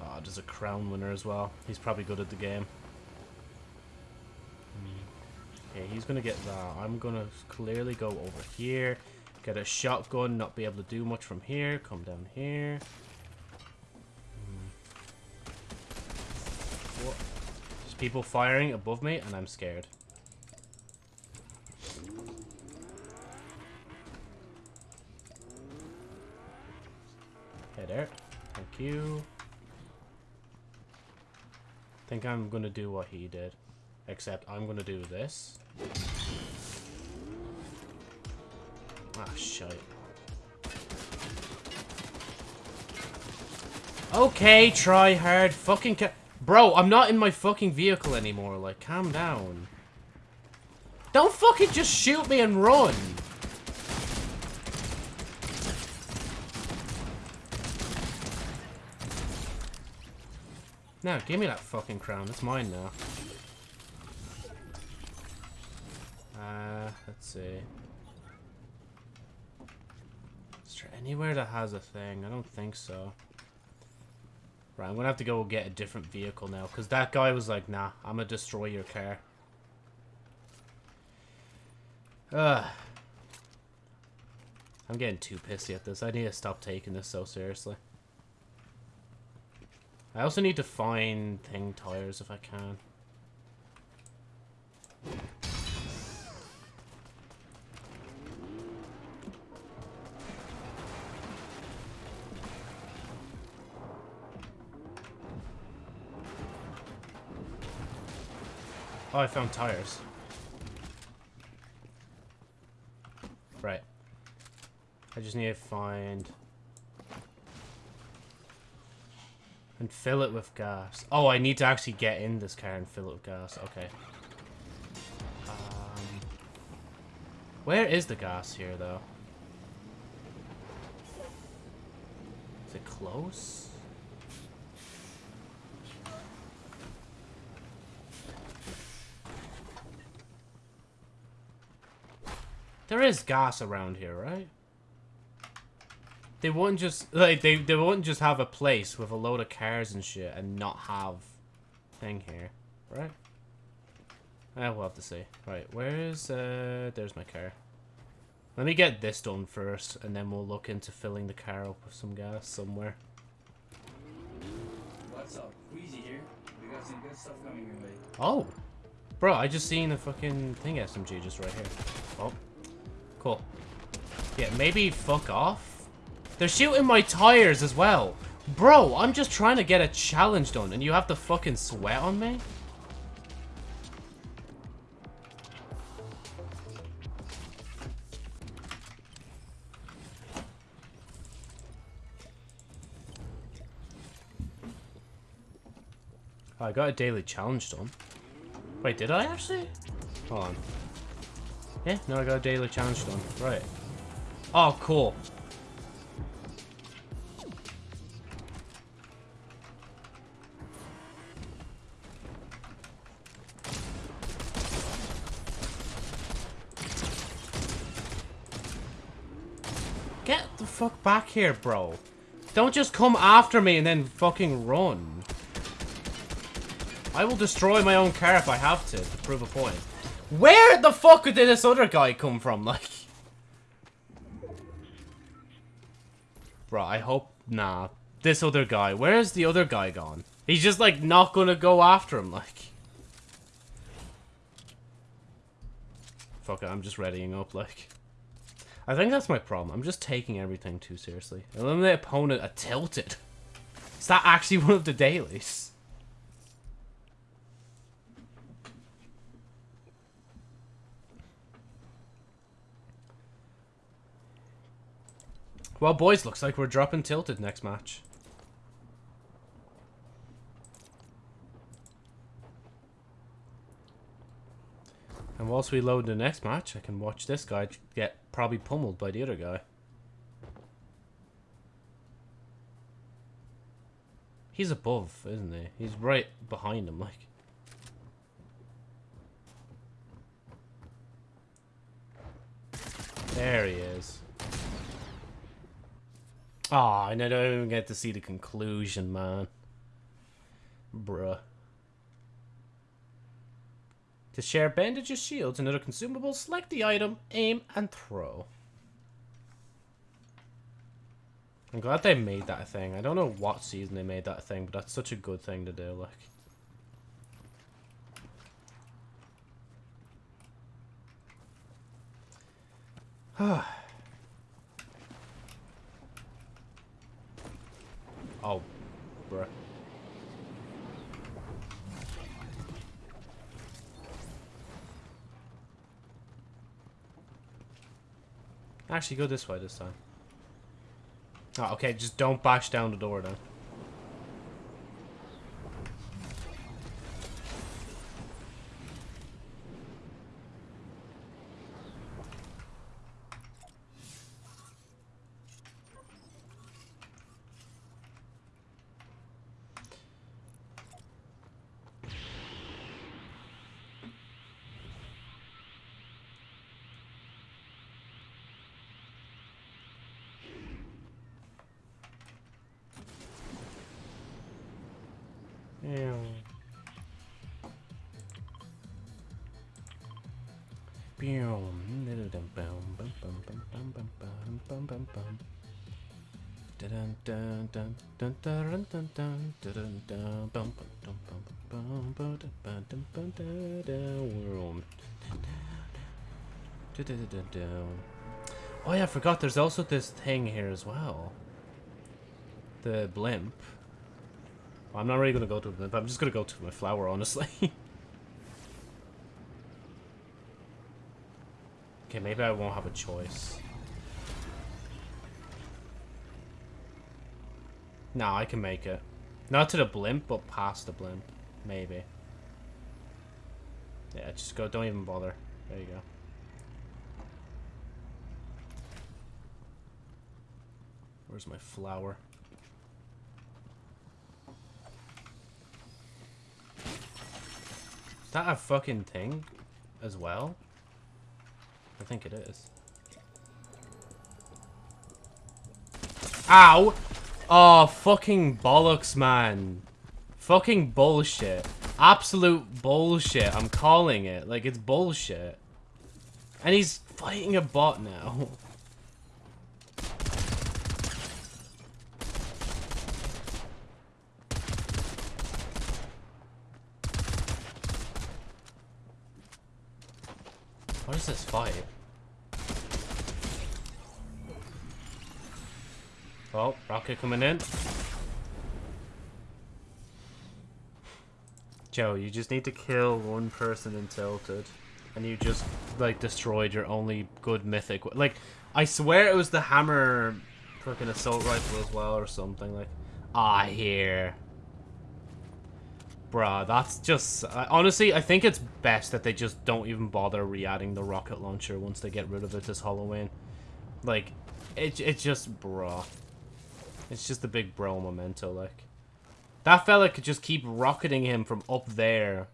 Speaker 1: Oh, there's a crown winner as well. He's probably good at the game. Hmm. Okay, he's gonna get that. I'm gonna clearly go over here, get a shotgun, not be able to do much from here. Come down here. Hmm. What? There's people firing above me, and I'm scared. Hey there. Thank you. think I'm gonna do what he did. Except I'm gonna do this. Ah, shite. Okay, try hard. Fucking Bro, I'm not in my fucking vehicle anymore. Like, calm down. Don't fucking just shoot me and run. Now, give me that fucking crown. It's mine now. Let's see. Is there anywhere that has a thing? I don't think so. Right, I'm gonna have to go get a different vehicle now, because that guy was like, nah, I'm gonna destroy your car. Ugh. I'm getting too pissy at this. I need to stop taking this so seriously. I also need to find thing tires if I can. Oh, I found tires. Right. I just need to find... And fill it with gas. Oh, I need to actually get in this car and fill it with gas. Okay. Um, where is the gas here, though? Is it close? There is gas around here, right? They wouldn't just like they they wouldn't just have a place with a load of cars and shit and not have thing here, right? I will have to see. Right, where's uh there's my car. Let me get this done first and then we'll look into filling the car up with some gas somewhere.
Speaker 11: What's up? Queasy here. We got some good stuff coming your way.
Speaker 1: Oh. Bro, I just seen a fucking thing SMG just right here. Oh. Cool. Yeah, maybe fuck off. They're shooting my tires as well. Bro, I'm just trying to get a challenge done and you have to fucking sweat on me? I got a daily challenge done. Wait, did I actually? Hold on. Yeah, no, I got a daily challenge done. Right. Oh, cool. Get the fuck back here, bro. Don't just come after me and then fucking run. I will destroy my own car if I have to, to prove a point. Where the fuck did this other guy come from, like? Bro, I hope... Nah. This other guy. Where's the other guy gone? He's just, like, not gonna go after him, like. Fuck it, I'm just readying up, like. I think that's my problem. I'm just taking everything too seriously. Eliminate opponent a tilted. Is that actually one of the dailies? Well, boys, looks like we're dropping tilted next match. And whilst we load the next match, I can watch this guy get probably pummeled by the other guy. He's above, isn't he? He's right behind him, like. There he is. Aw, oh, and I don't even get to see the conclusion, man. Bruh. To share bandages, shields, and other consumables, select the item, aim, and throw. I'm glad they made that thing. I don't know what season they made that thing, but that's such a good thing to do, like. Ah. Oh, bruh. Actually, go this way this time. Oh, okay, just don't bash down the door then. Oh yeah, I forgot there's also this thing here as well. The blimp. Well, I'm not really gonna go to the blimp, I'm just gonna go to my flower, honestly. okay, maybe I won't have a choice. No, I can make it. Not to the blimp, but past the blimp. Maybe. Yeah, just go. Don't even bother. There you go. Where's my flower? Is that a fucking thing as well? I think it is. Ow! Oh, fucking bollocks, man. Fucking bullshit. Absolute bullshit. I'm calling it. Like, it's bullshit. And he's fighting a bot now. What is this fight? Oh, rocket coming in. Joe, you just need to kill one person in Tilted. And you just, like, destroyed your only good mythic. Like, I swear it was the hammer fucking assault rifle as well or something. Like, ah, here. Bruh, that's just... Honestly, I think it's best that they just don't even bother re-adding the rocket launcher once they get rid of it this Halloween. Like, it, it's just... Bruh. It's just a big bro memento, like. That fella could just keep rocketing him from up there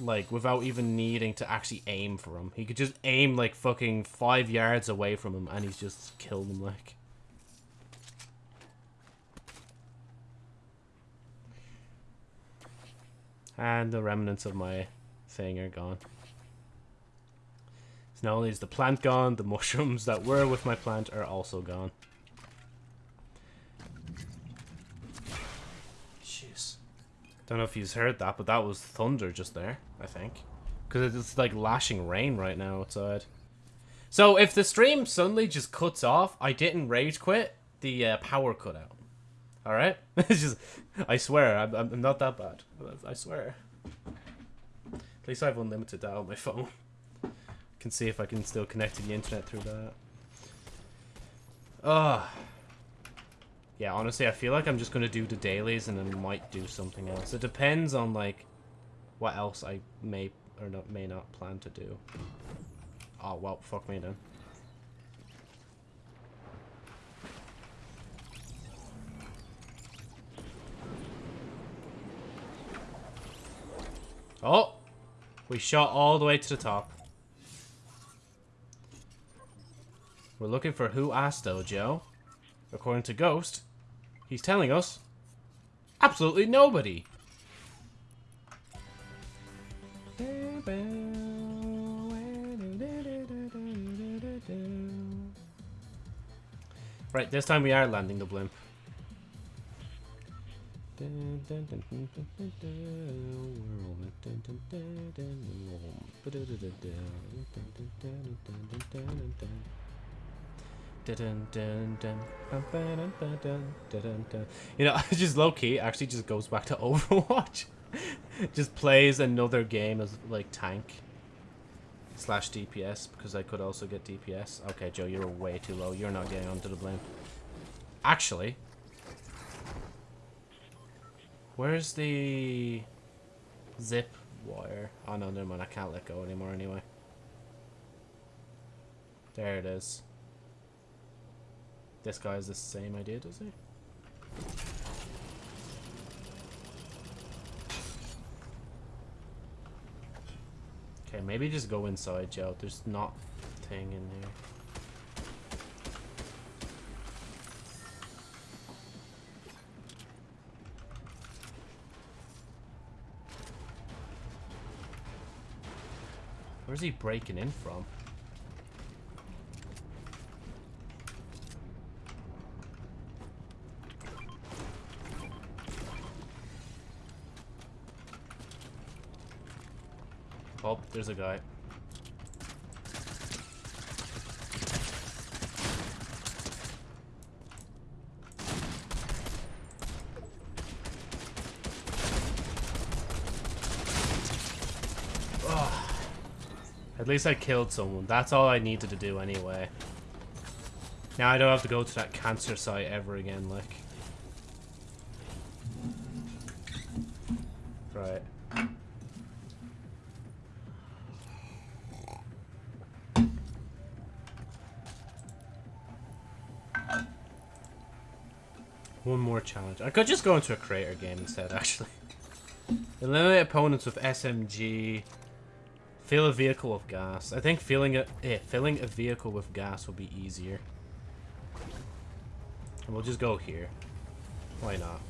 Speaker 1: like without even needing to actually aim for him. He could just aim like fucking five yards away from him and he's just killed him like. And the remnants of my thing are gone. So not only is the plant gone, the mushrooms that were with my plant are also gone. I don't know if you've heard that, but that was thunder just there, I think. Because it's like lashing rain right now outside. So if the stream suddenly just cuts off, I didn't rage quit, the uh, power cut out. Alright? it's just, I swear, I'm, I'm not that bad. I swear. At least I have unlimited data on my phone. Can see if I can still connect to the internet through that. Ugh. Yeah, honestly, I feel like I'm just going to do the dailies and then might do something else. It depends on, like, what else I may or not may not plan to do. Oh, well, fuck me then. Oh! We shot all the way to the top. We're looking for who asked though, Joe. According to Ghost, he's telling us absolutely nobody. Right, this time we are landing the blimp. You know, just low key actually just goes back to Overwatch. just plays another game as like tank slash DPS because I could also get DPS. Okay, Joe, you're way too low. You're not getting onto the blimp. Actually, where's the zip wire? Oh no, never mind. I can't let go anymore anyway. There it is. This guy has the same idea, does he? Okay, maybe just go inside, Joe. There's not thing in here. Where's he breaking in from? Oh, there's a guy. At least I killed someone. That's all I needed to do anyway. Now I don't have to go to that cancer site ever again, like. Right. One more challenge. I could just go into a creator game instead, actually. Eliminate opponents with SMG. Fill a vehicle with gas. I think filling a eh, filling a vehicle with gas will be easier. And we'll just go here. Why not?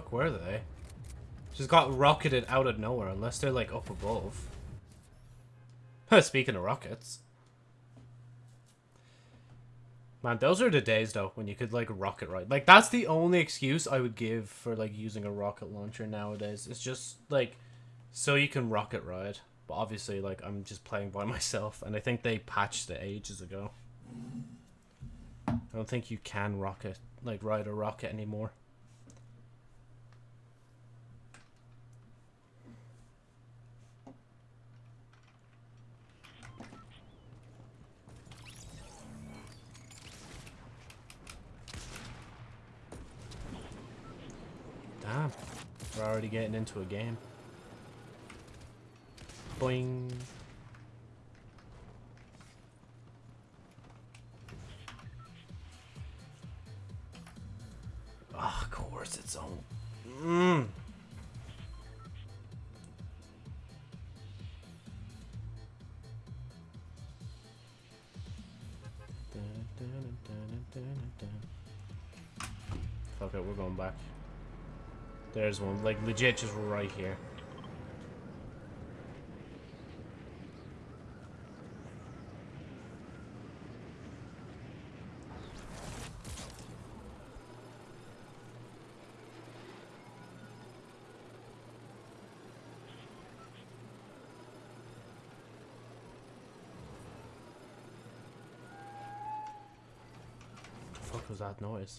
Speaker 1: Fuck were they? Just got rocketed out of nowhere, unless they're like up above. Speaking of rockets. Man, those are the days though when you could like rocket ride. Like that's the only excuse I would give for like using a rocket launcher nowadays. It's just like so you can rocket ride. But obviously like I'm just playing by myself and I think they patched it ages ago. I don't think you can rocket like ride a rocket anymore. We're already getting into a game. Boing. Ah, of course it's on. Mm. There's one, like legit just right here. The fuck was that noise?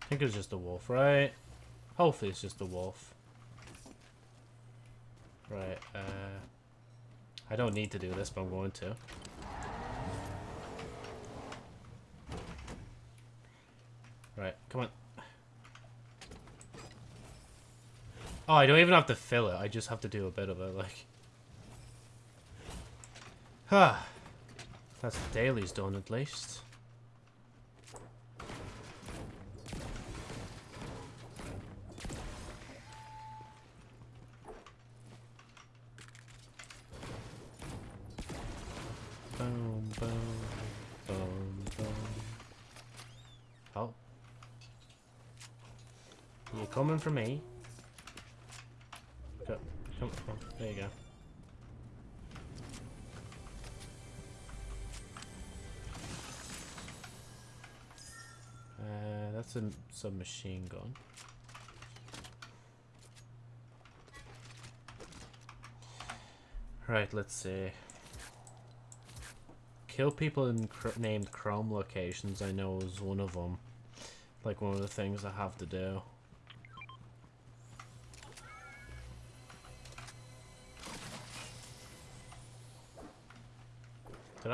Speaker 1: I think it was just a wolf, right? Hopefully it's just a wolf. Right, uh... I don't need to do this, but I'm going to. Right, come on. Oh, I don't even have to fill it. I just have to do a bit of it, like... Ah. That's the daily's done, at least. For me? Go, come, oh, there you go. Uh, that's a submachine gun. Right, let's see. Kill people in cr named Chrome locations, I know is one of them. Like one of the things I have to do.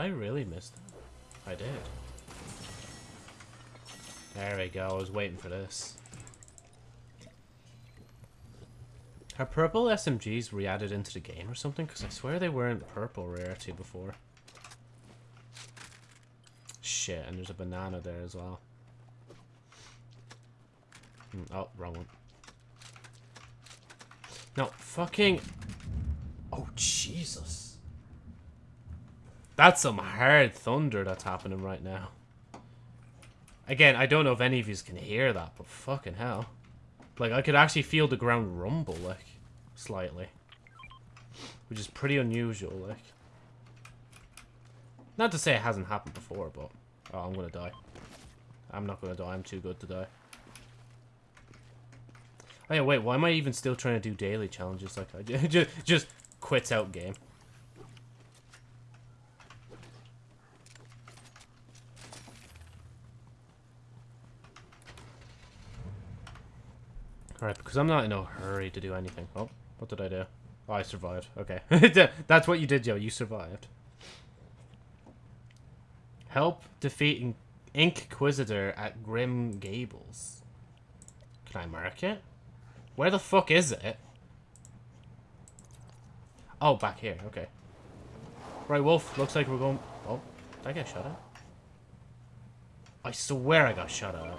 Speaker 1: I really miss that? I did. There we go, I was waiting for this. Are purple SMGs re-added into the game or something? Because I swear they weren't purple rarity before. Shit, and there's a banana there as well. Hmm, oh, wrong one. No, fucking... Oh, Jesus. That's some hard thunder that's happening right now. Again, I don't know if any of you can hear that, but fucking hell. Like, I could actually feel the ground rumble, like, slightly. Which is pretty unusual, like. Not to say it hasn't happened before, but... Oh, I'm gonna die. I'm not gonna die, I'm too good to die. Oh yeah, wait, why am I even still trying to do daily challenges? Like, I just, just quits out game. Alright, because I'm not in a hurry to do anything. Oh, what did I do? Oh, I survived. Okay. That's what you did, Joe. You survived. Help defeat Inquisitor at Grim Gables. Can I mark it? Where the fuck is it? Oh, back here. Okay. Right, Wolf. Looks like we're going... Oh, did I get shot at? I swear I got shot at.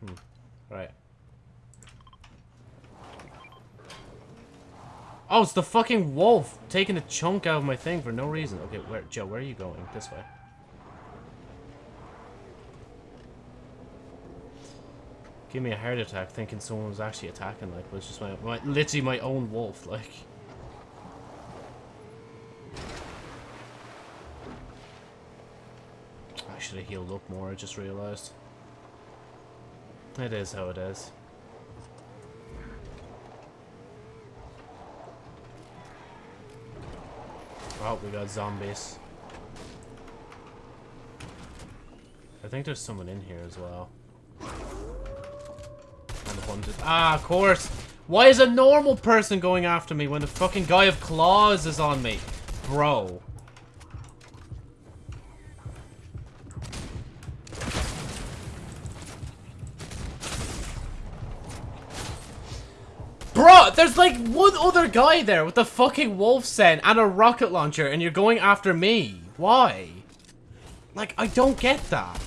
Speaker 1: Hmm. Right. Oh, it's the fucking wolf taking a chunk out of my thing for no reason. Okay, where, Joe, where are you going? This way. Give me a heart attack thinking someone was actually attacking, like, was just my, my, literally my own wolf, like. I should have healed up more, I just realized. It is how it is. Oh, we got zombies. I think there's someone in here as well. Ah, of course! Why is a normal person going after me when the fucking guy of claws is on me? Bro. There's like one other guy there with a fucking wolf scent and a rocket launcher and you're going after me. Why? Like, I don't get that.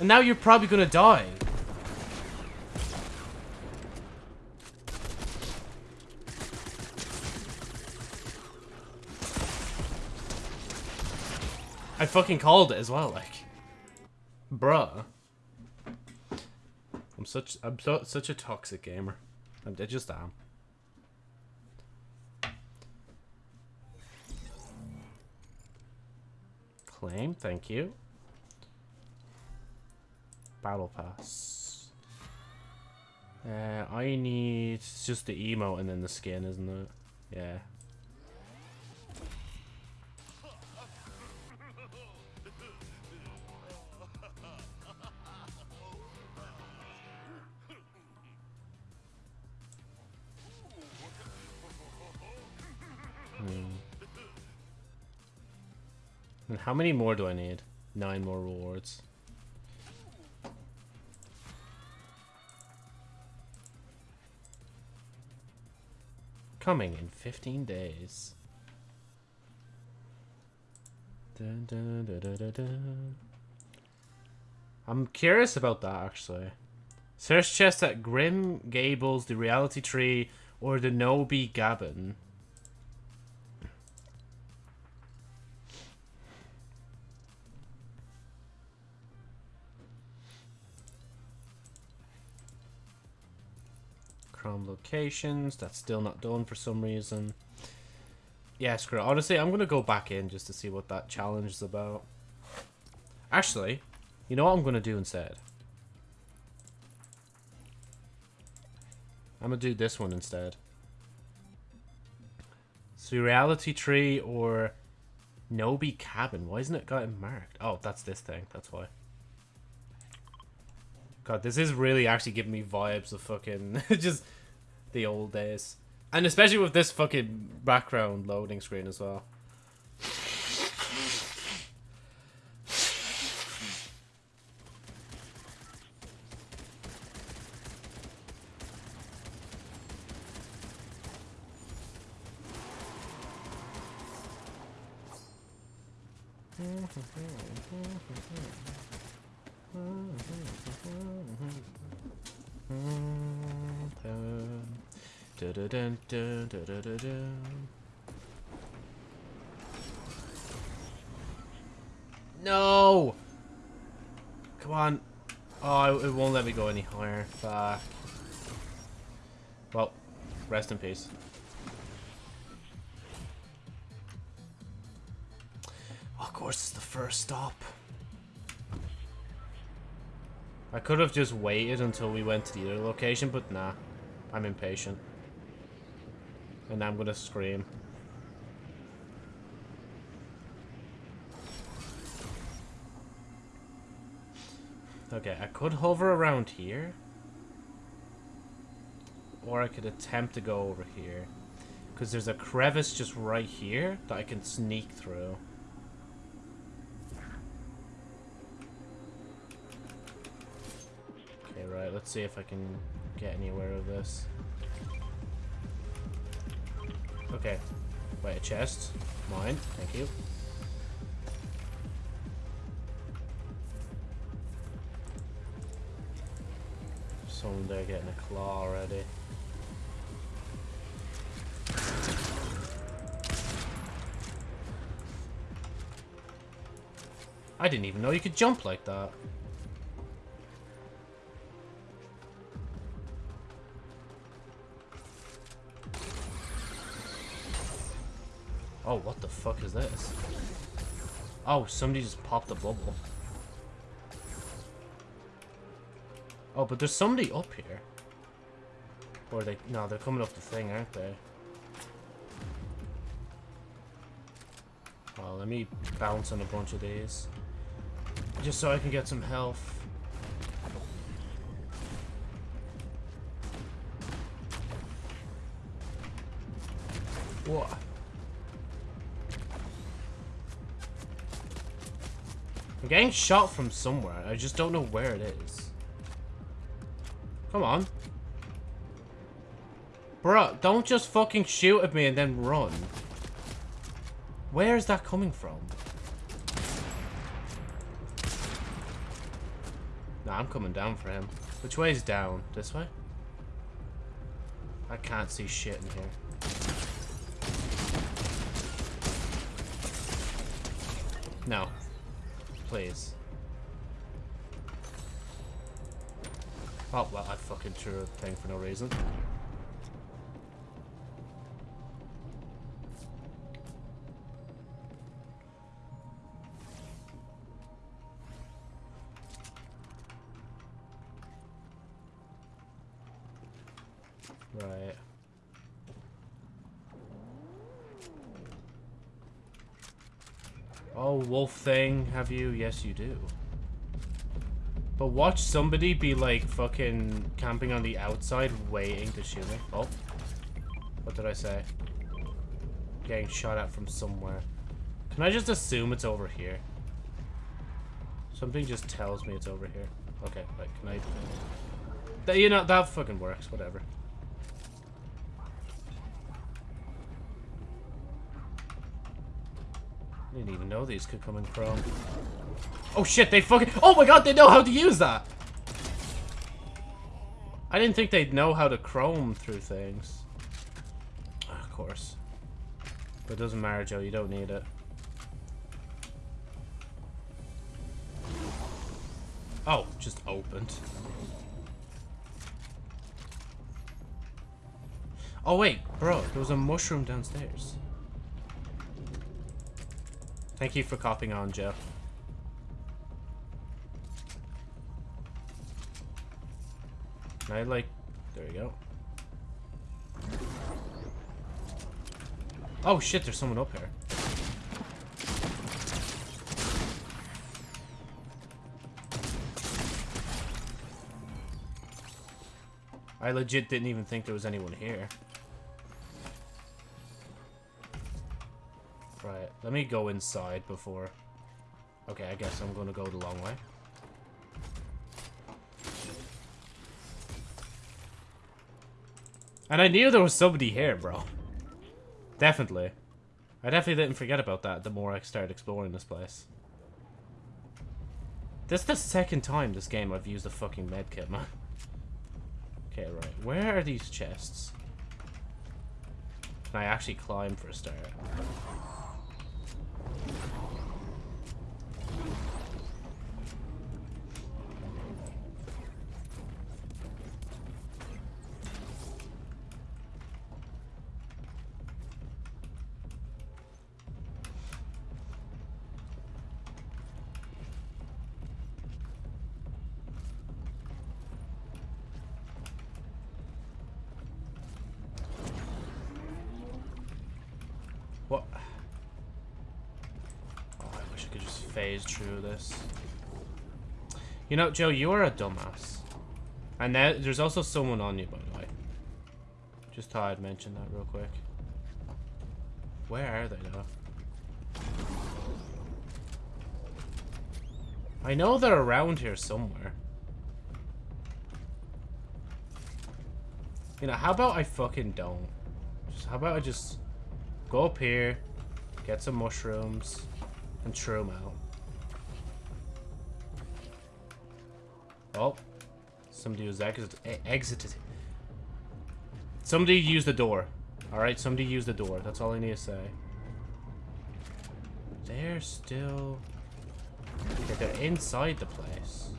Speaker 1: And now you're probably gonna die. I fucking called it as well, like. Bruh. I'm such I'm so, such a toxic gamer. I just am. Claim, thank you. Battle pass. Uh, I need just the emote and then the skin, isn't it? Yeah. And how many more do I need? Nine more rewards. Coming in 15 days. Dun, dun, dun. I'm curious about that actually. Search chest at Grim Gables, the Reality Tree, or the Nobi Gabbin. Chrome locations. That's still not done for some reason. Yeah, screw it. Honestly, I'm going to go back in just to see what that challenge is about. Actually, you know what I'm going to do instead? I'm going to do this one instead. So reality tree or Nobi cabin. Why isn't it got it marked? Oh, that's this thing. That's why. God, this is really actually giving me vibes of fucking just the old days. And especially with this fucking background loading screen as well. Could have just waited until we went to the other location, but nah. I'm impatient. And I'm gonna scream. Okay, I could hover around here. Or I could attempt to go over here. Because there's a crevice just right here that I can sneak through. Let's see if I can get anywhere with this. Okay. Wait, a chest. Mine. Thank you. Someone there getting a claw already. I didn't even know you could jump like that. Fuck is this? Oh, somebody just popped a bubble. Oh, but there's somebody up here. Or they... No, they're coming up the thing, aren't they? Well, let me bounce on a bunch of these. Just so I can get some health. What? Getting shot from somewhere. I just don't know where it is. Come on. Bruh, don't just fucking shoot at me and then run. Where is that coming from? Nah, I'm coming down for him. Which way is down? This way? I can't see shit in here. No. Please. Oh, well, I fucking threw a thing for no reason. Wolf thing, have you? Yes, you do. But watch somebody be like fucking camping on the outside waiting to shoot me. Oh. What did I say? Getting shot at from somewhere. Can I just assume it's over here? Something just tells me it's over here. Okay, like, can I... That, you know, that fucking works, whatever. I didn't even know these could come in Chrome. Oh shit, they fucking- Oh my god, they know how to use that! I didn't think they'd know how to Chrome through things. Ah, Of course. But it doesn't matter, Joe, you don't need it. Oh, just opened. Oh wait, bro, there was a mushroom downstairs. Thank you for copying on, Joe. Can I, like... There you go. Oh, shit, there's someone up here. I legit didn't even think there was anyone here. Let me go inside before... Okay, I guess I'm gonna go the long way. And I knew there was somebody here, bro. Definitely. I definitely didn't forget about that the more I started exploring this place. This is the second time this game I've used a fucking medkit, man. Okay, right. Where are these chests? Can I actually climb for a start? What? Oh, I wish I could just phase through this. You know, Joe, you are a dumbass. And now, there's also someone on you, by the way. Just thought I'd mention that real quick. Where are they, though? I know they're around here somewhere. You know, how about I fucking don't? Just, how about I just go up here, get some mushrooms, and throw them out. Oh, somebody was exit exited. Somebody used the door. Alright, somebody used the door. That's all I need to say. They're still... Okay, they're inside the place.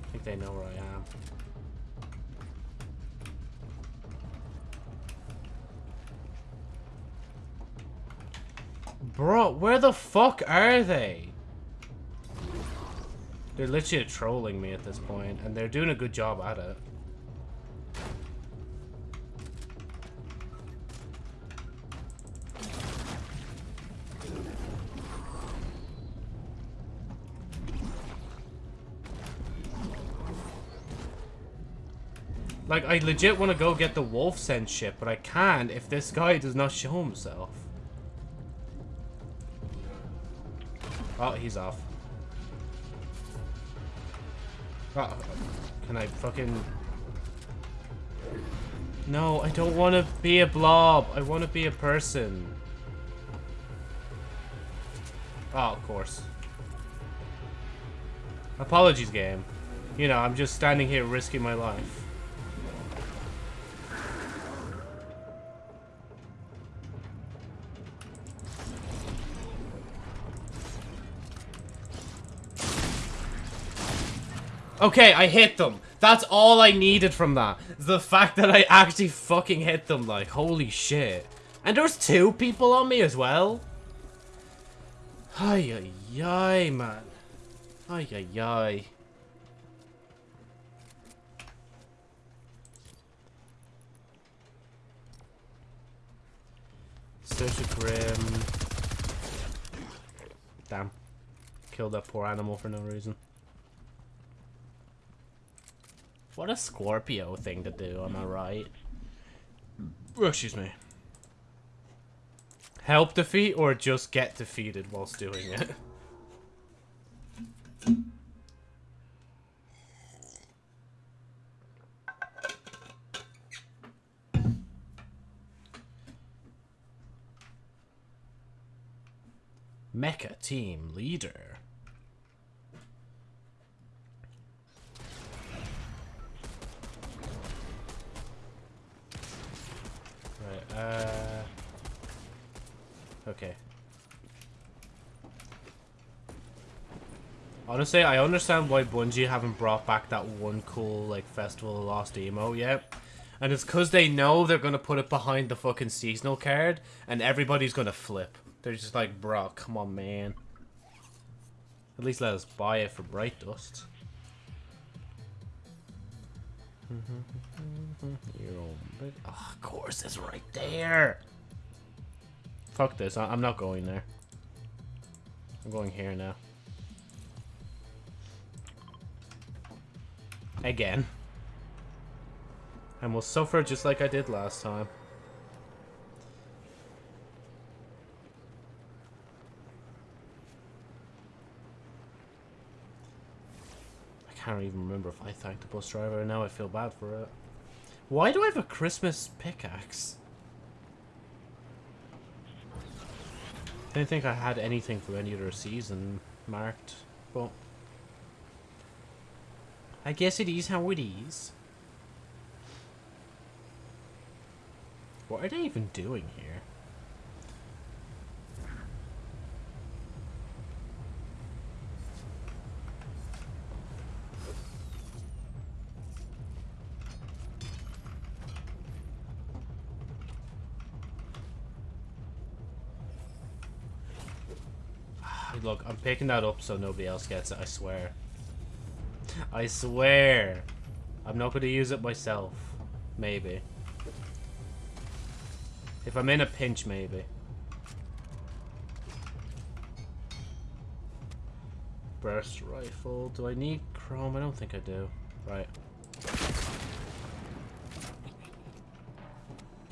Speaker 1: I think they know where I am. Bro, where the fuck are they? They're literally trolling me at this point, and they're doing a good job at it. Like, I legit want to go get the wolf scent ship, but I can't if this guy does not show himself. Oh, he's off. Oh, can I fucking... No, I don't want to be a blob. I want to be a person. Oh, of course. Apologies, game. You know, I'm just standing here risking my life. Okay, I hit them. That's all I needed from that. The fact that I actually fucking hit them, like, holy shit. And there's two people on me as well. Ay, ay, ay, man. Ay, ay, ay. Social Grim. Damn. Killed that poor animal for no reason. What a Scorpio thing to do, am I right? Oh, excuse me. Help defeat or just get defeated whilst doing it? Mecha team leader. Right, uh... Okay. Honestly, I understand why Bungie haven't brought back that one cool, like, Festival of Lost emo yet. And it's because they know they're going to put it behind the fucking seasonal card, and everybody's going to flip. They're just like, bro, come on, man. At least let us buy it for Bright Dust. Oh, of course, it's right there. Fuck this. I I'm not going there. I'm going here now. Again. And we'll suffer just like I did last time. Can't even remember if I thanked the bus driver. and Now I feel bad for it. Why do I have a Christmas pickaxe? I didn't think I had anything for any other season marked, but... I guess it is how it is. What are they even doing here? Picking that up so nobody else gets it, I swear. I swear. I'm not going to use it myself. Maybe. If I'm in a pinch, maybe. Burst rifle. Do I need chrome? I don't think I do. Right.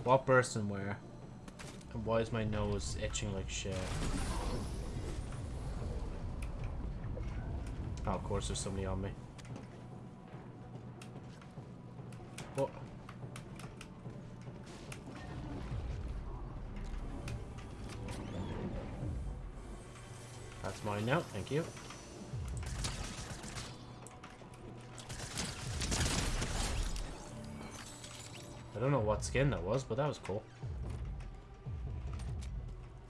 Speaker 1: What burst and where? And why is my nose itching like shit? Oh, of course there's somebody on me. What? That's mine now, thank you. I don't know what skin that was, but that was cool.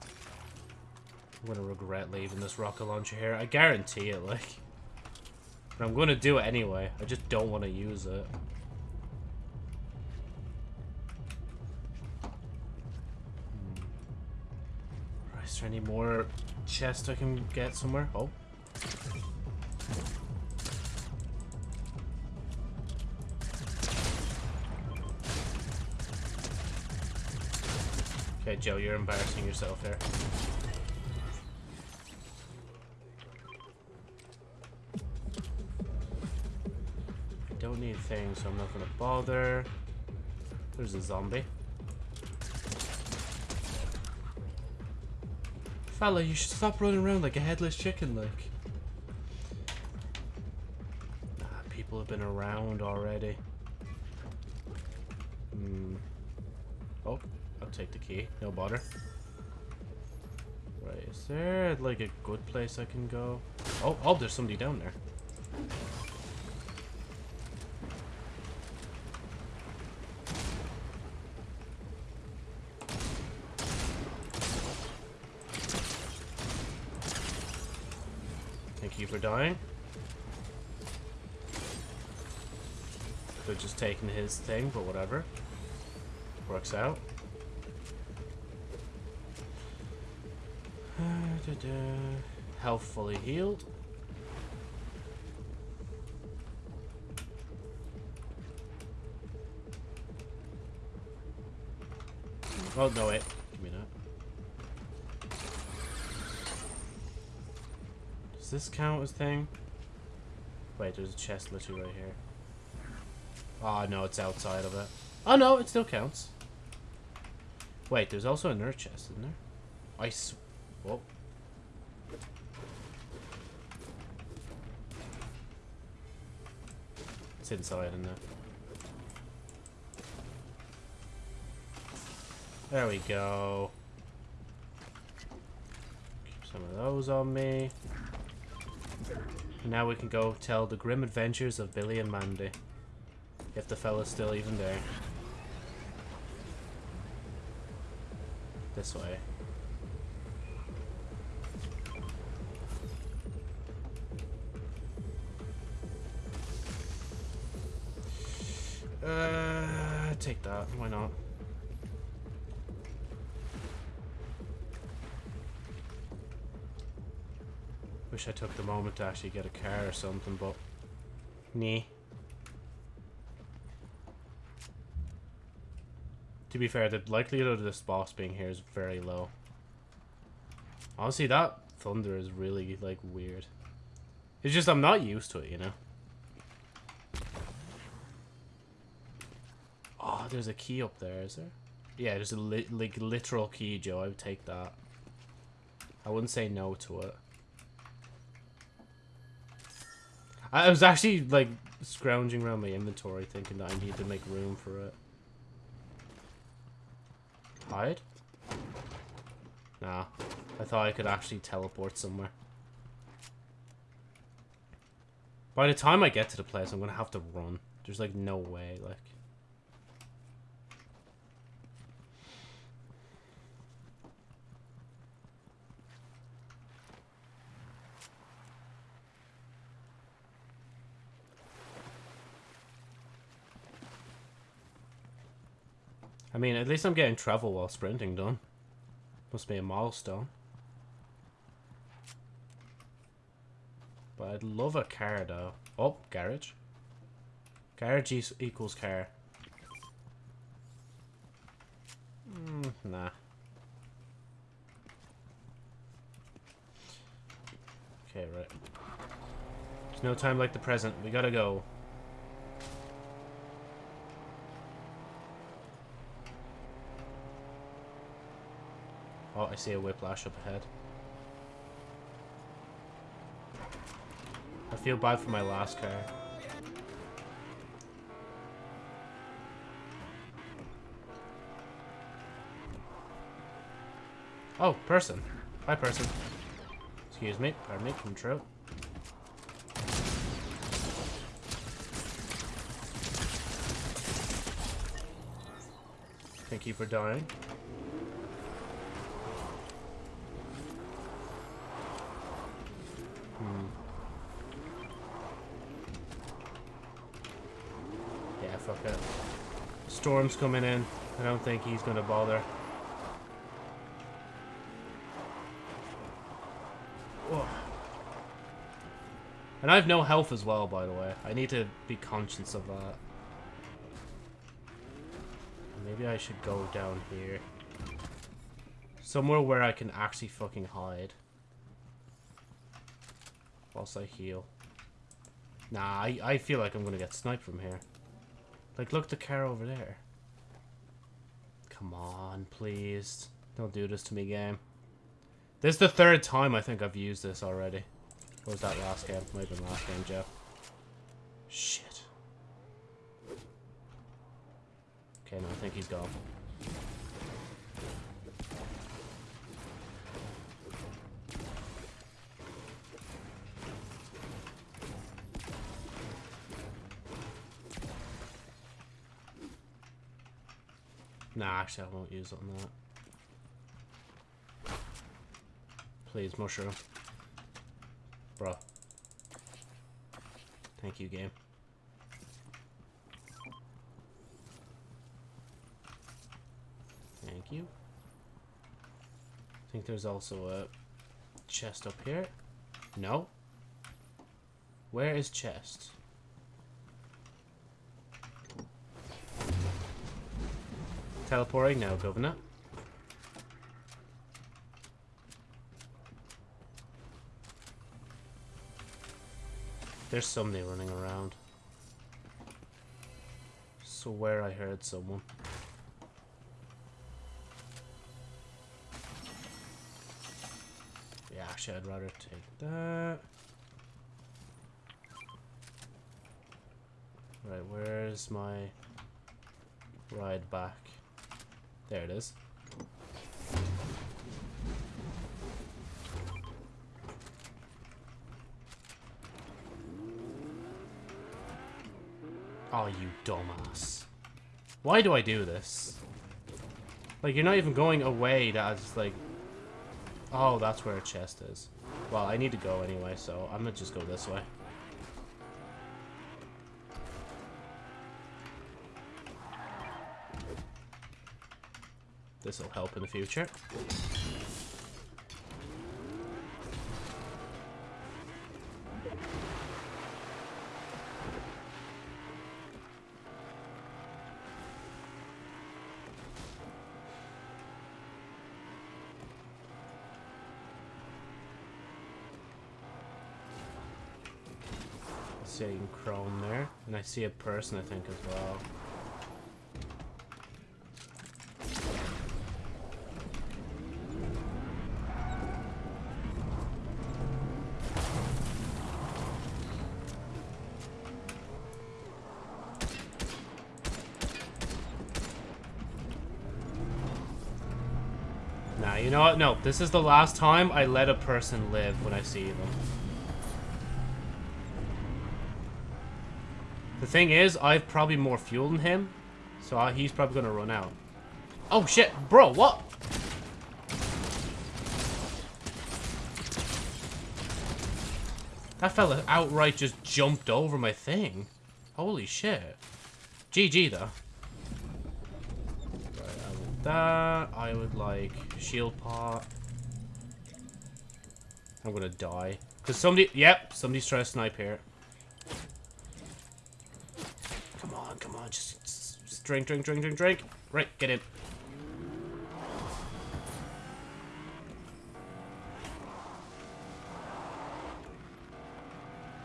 Speaker 1: I'm gonna regret leaving this rocket launcher here. I guarantee it, like. I'm gonna do it anyway. I just don't want to use it. Hmm. Is there any more chest I can get somewhere? Oh. Okay, Joe, you're embarrassing yourself here. Things, so I'm not gonna bother. There's a zombie. Fella, you should stop running around like a headless chicken, like. Nah, people have been around already. Hmm. Oh, I'll take the key. No bother. Right, is there like a good place I can go? Oh, oh, there's somebody down there. You for dying. Could have just taken his thing, but whatever. Works out. Health fully healed. Oh, no, wait. Does this count as thing? Wait, there's a chest literally right here. Oh, no, it's outside of it. Oh, no, it still counts. Wait, there's also a nerd chest, isn't there? I Whoa. It's inside, isn't it? There we go. Keep some of those on me. And now we can go tell the grim adventures of Billy and Mandy. If the fella's still even there. This way. Uh, take that. Why not? Wish I took the moment to actually get a car or something, but... Nah. To be fair, the likelihood of this boss being here is very low. Honestly, that thunder is really, like, weird. It's just I'm not used to it, you know? Oh, there's a key up there, is there? Yeah, there's a li like literal key, Joe. I would take that. I wouldn't say no to it. I was actually like scrounging around my inventory, thinking that I need to make room for it. Hide? Nah, I thought I could actually teleport somewhere. By the time I get to the place, I'm gonna have to run. There's like no way, like. I mean, at least I'm getting travel while sprinting done. Must be a milestone. But I'd love a car, though. Oh, garage. Garage equals car. Mm, nah. Okay, right. There's no time like the present. We gotta go. Oh, I see a whiplash up ahead. I feel bad for my last car. Oh, person. Hi, person. Excuse me. Pardon me. Control. Thank you for dying. Hmm. Yeah, fuck it. Storm's coming in. I don't think he's gonna bother. Whoa. And I have no health as well, by the way. I need to be conscious of that. Maybe I should go down here. Somewhere where I can actually fucking hide. Whilst I heal. Nah, I, I feel like I'm gonna get sniped from here. Like, look, the car over there. Come on, please. Don't do this to me, game. This is the third time I think I've used this already. What was that last game? Might have been last game, Jeff. Shit. Okay, no, I think he's gone. Actually, I won't use it on that. Please, mushroom. Bro. Thank you, game. Thank you. I think there's also a chest up here. No. Where is chest? Teleporting now, Governor. There's somebody running around. Where I heard someone. Yeah, actually I'd rather take that. Right, where's my ride back? There it is. Oh, you dumbass. Why do I do this? Like, you're not even going away that's uh, like... Oh, that's where a chest is. Well, I need to go anyway, so I'm gonna just go this way. This will help in the future. Seeing Chrome there, and I see a person I think as well. You know what? No, this is the last time I let a person live when I see them. The thing is, I've probably more fuel than him, so I, he's probably gonna run out. Oh shit, bro, what? That fella outright just jumped over my thing. Holy shit. GG though. That. I would like shield pot. I'm gonna die. Cause somebody, yep, somebody's trying to snipe here. Come on, come on, just, just, just drink, drink, drink, drink, drink. Right, get in.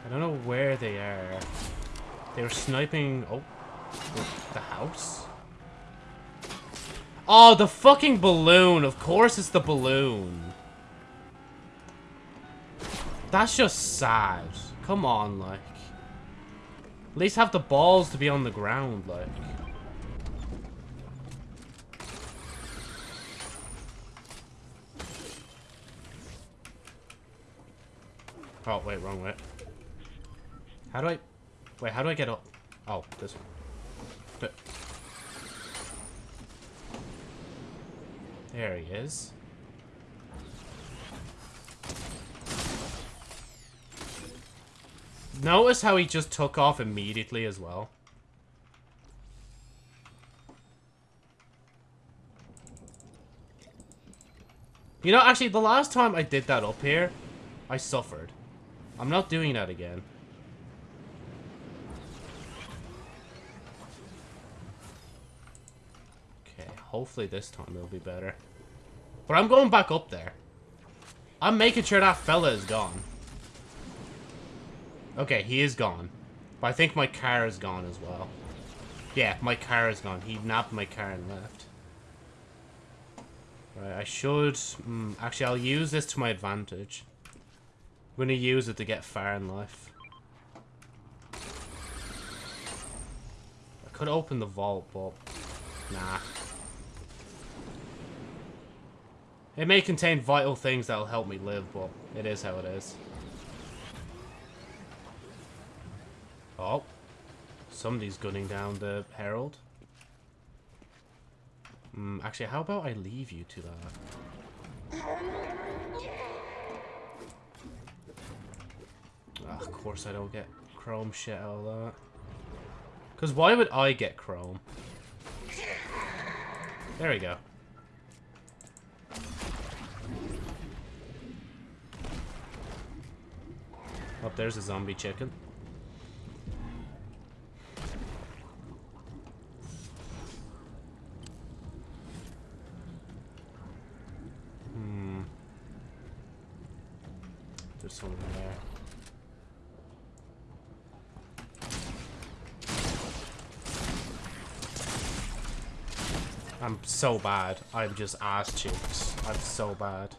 Speaker 1: I don't know where they are. They were sniping... Oh. The house? Oh, the fucking balloon. Of course it's the balloon. That's just sad. Come on, like. At least have the balls to be on the ground, like. Oh, wait, wrong way. How do I... Wait, how do I get up? Oh, this one. There he is. Notice how he just took off immediately as well. You know, actually, the last time I did that up here, I suffered. I'm not doing that again. Okay, hopefully this time it'll be better. But I'm going back up there. I'm making sure that fella is gone. Okay, he is gone. But I think my car is gone as well. Yeah, my car is gone. He nabbed my car and left. Right, I should... Mm, actually, I'll use this to my advantage. I'm going to use it to get far in life. I could open the vault, but... Nah. It may contain vital things that'll help me live, but it is how it is. Oh. Somebody's gunning down the Herald. Mm, actually, how about I leave you to that? Ah, of course I don't get chrome shit out of that. Because why would I get chrome? There we go. Oh, there's a zombie chicken. Hmm. There's someone there. I'm so bad. I'm just ass cheeks. I'm so bad.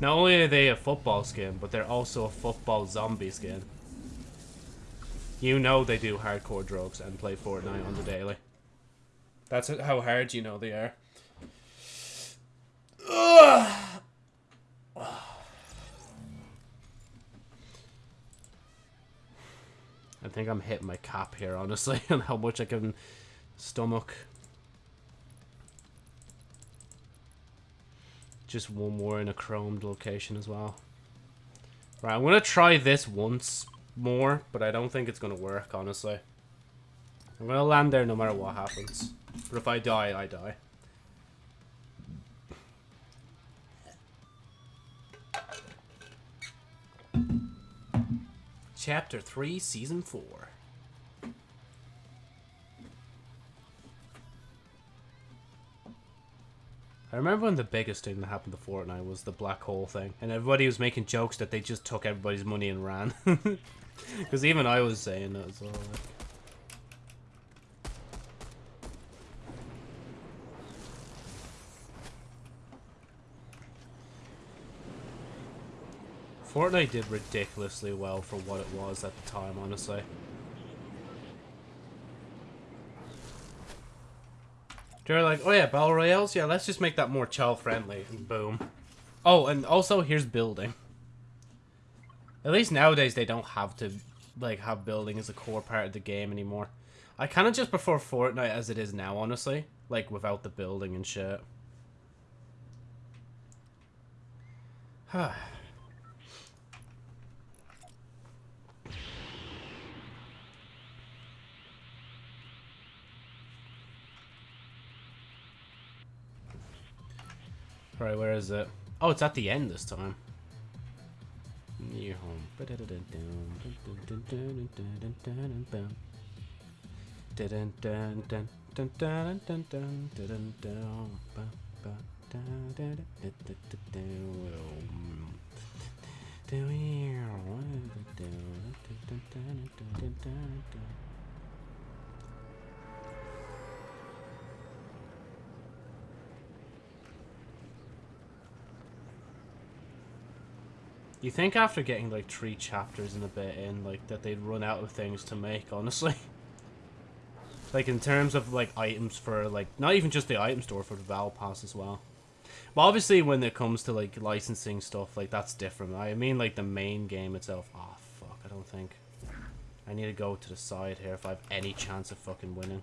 Speaker 1: Not only are they a football skin, but they're also a football zombie skin. You know they do hardcore drugs and play Fortnite on the daily. That's how hard you know they are. I think I'm hitting my cap here, honestly, on how much I can stomach. Just one more in a chromed location as well. Right, I'm going to try this once more, but I don't think it's going to work, honestly. I'm going to land there no matter what happens. But if I die, I die. Chapter 3, Season 4. I remember when the biggest thing that happened to Fortnite was the black hole thing, and everybody was making jokes that they just took everybody's money and ran. Because even I was saying that as well. Like. Fortnite did ridiculously well for what it was at the time, honestly. They're like, oh yeah, Battle Royales? Yeah, let's just make that more child-friendly. And boom. Oh, and also, here's building. At least nowadays they don't have to, like, have building as a core part of the game anymore. I kind of just prefer Fortnite as it is now, honestly. Like, without the building and shit. Right, where is it? Oh, it's at the end this time. Home. You think after getting like three chapters and a bit in, like that they'd run out of things to make, honestly. like in terms of like items for like not even just the item store for the Battle Pass as well. But obviously when it comes to like licensing stuff, like that's different. I mean like the main game itself. Oh fuck, I don't think. I need to go to the side here if I have any chance of fucking winning.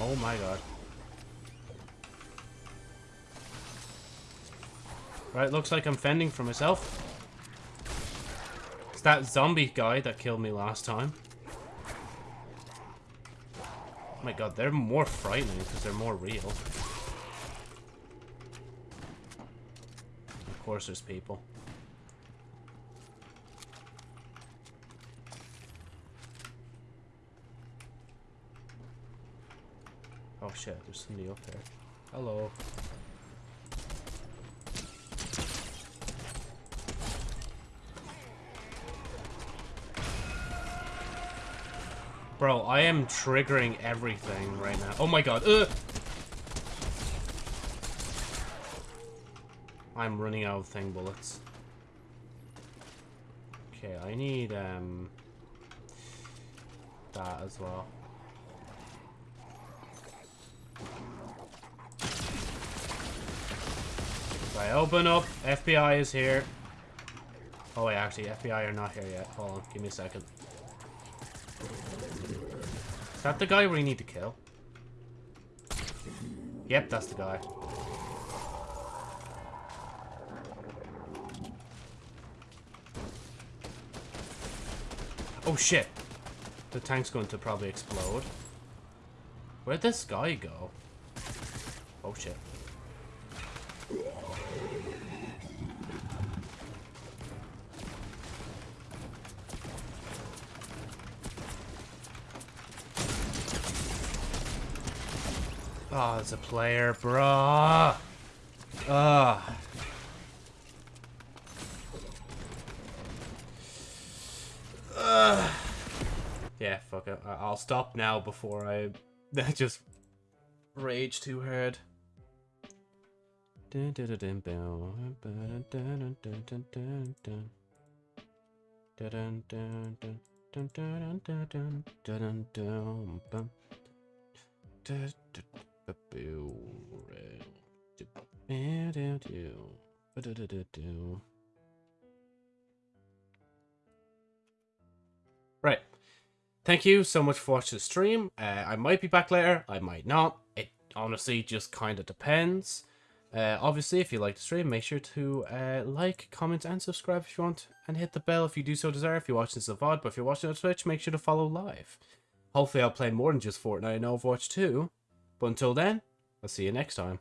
Speaker 1: Oh my god. Right, looks like I'm fending for myself. It's that zombie guy that killed me last time. Oh my god, they're more frightening because they're more real. Of course there's people. Oh shit, there's somebody up there. Hello. Bro, I am triggering everything right now. Oh my god. Ugh. I'm running out of thing bullets. Okay, I need um that as well. If I open up, FBI is here. Oh wait, actually, FBI are not here yet. Hold on, give me a second. Is that the guy we need to kill? Yep, that's the guy. Oh shit. The tank's going to probably explode. Where'd this guy go? Oh shit. Oh, there's a player, bruh. Ugh. Ugh. Yeah, fuck it. I'll stop now before I just rage too hard. Right. Thank you so much for watching the stream. Uh, I might be back later. I might not. It honestly just kind of depends. Uh, obviously, if you like the stream, make sure to uh, like, comment, and subscribe if you want. And hit the bell if you do so desire if you're watching this on VOD. But if you're watching on Twitch, make sure to follow live. Hopefully I'll play more than just Fortnite and Overwatch two. But until then, I'll see you next time.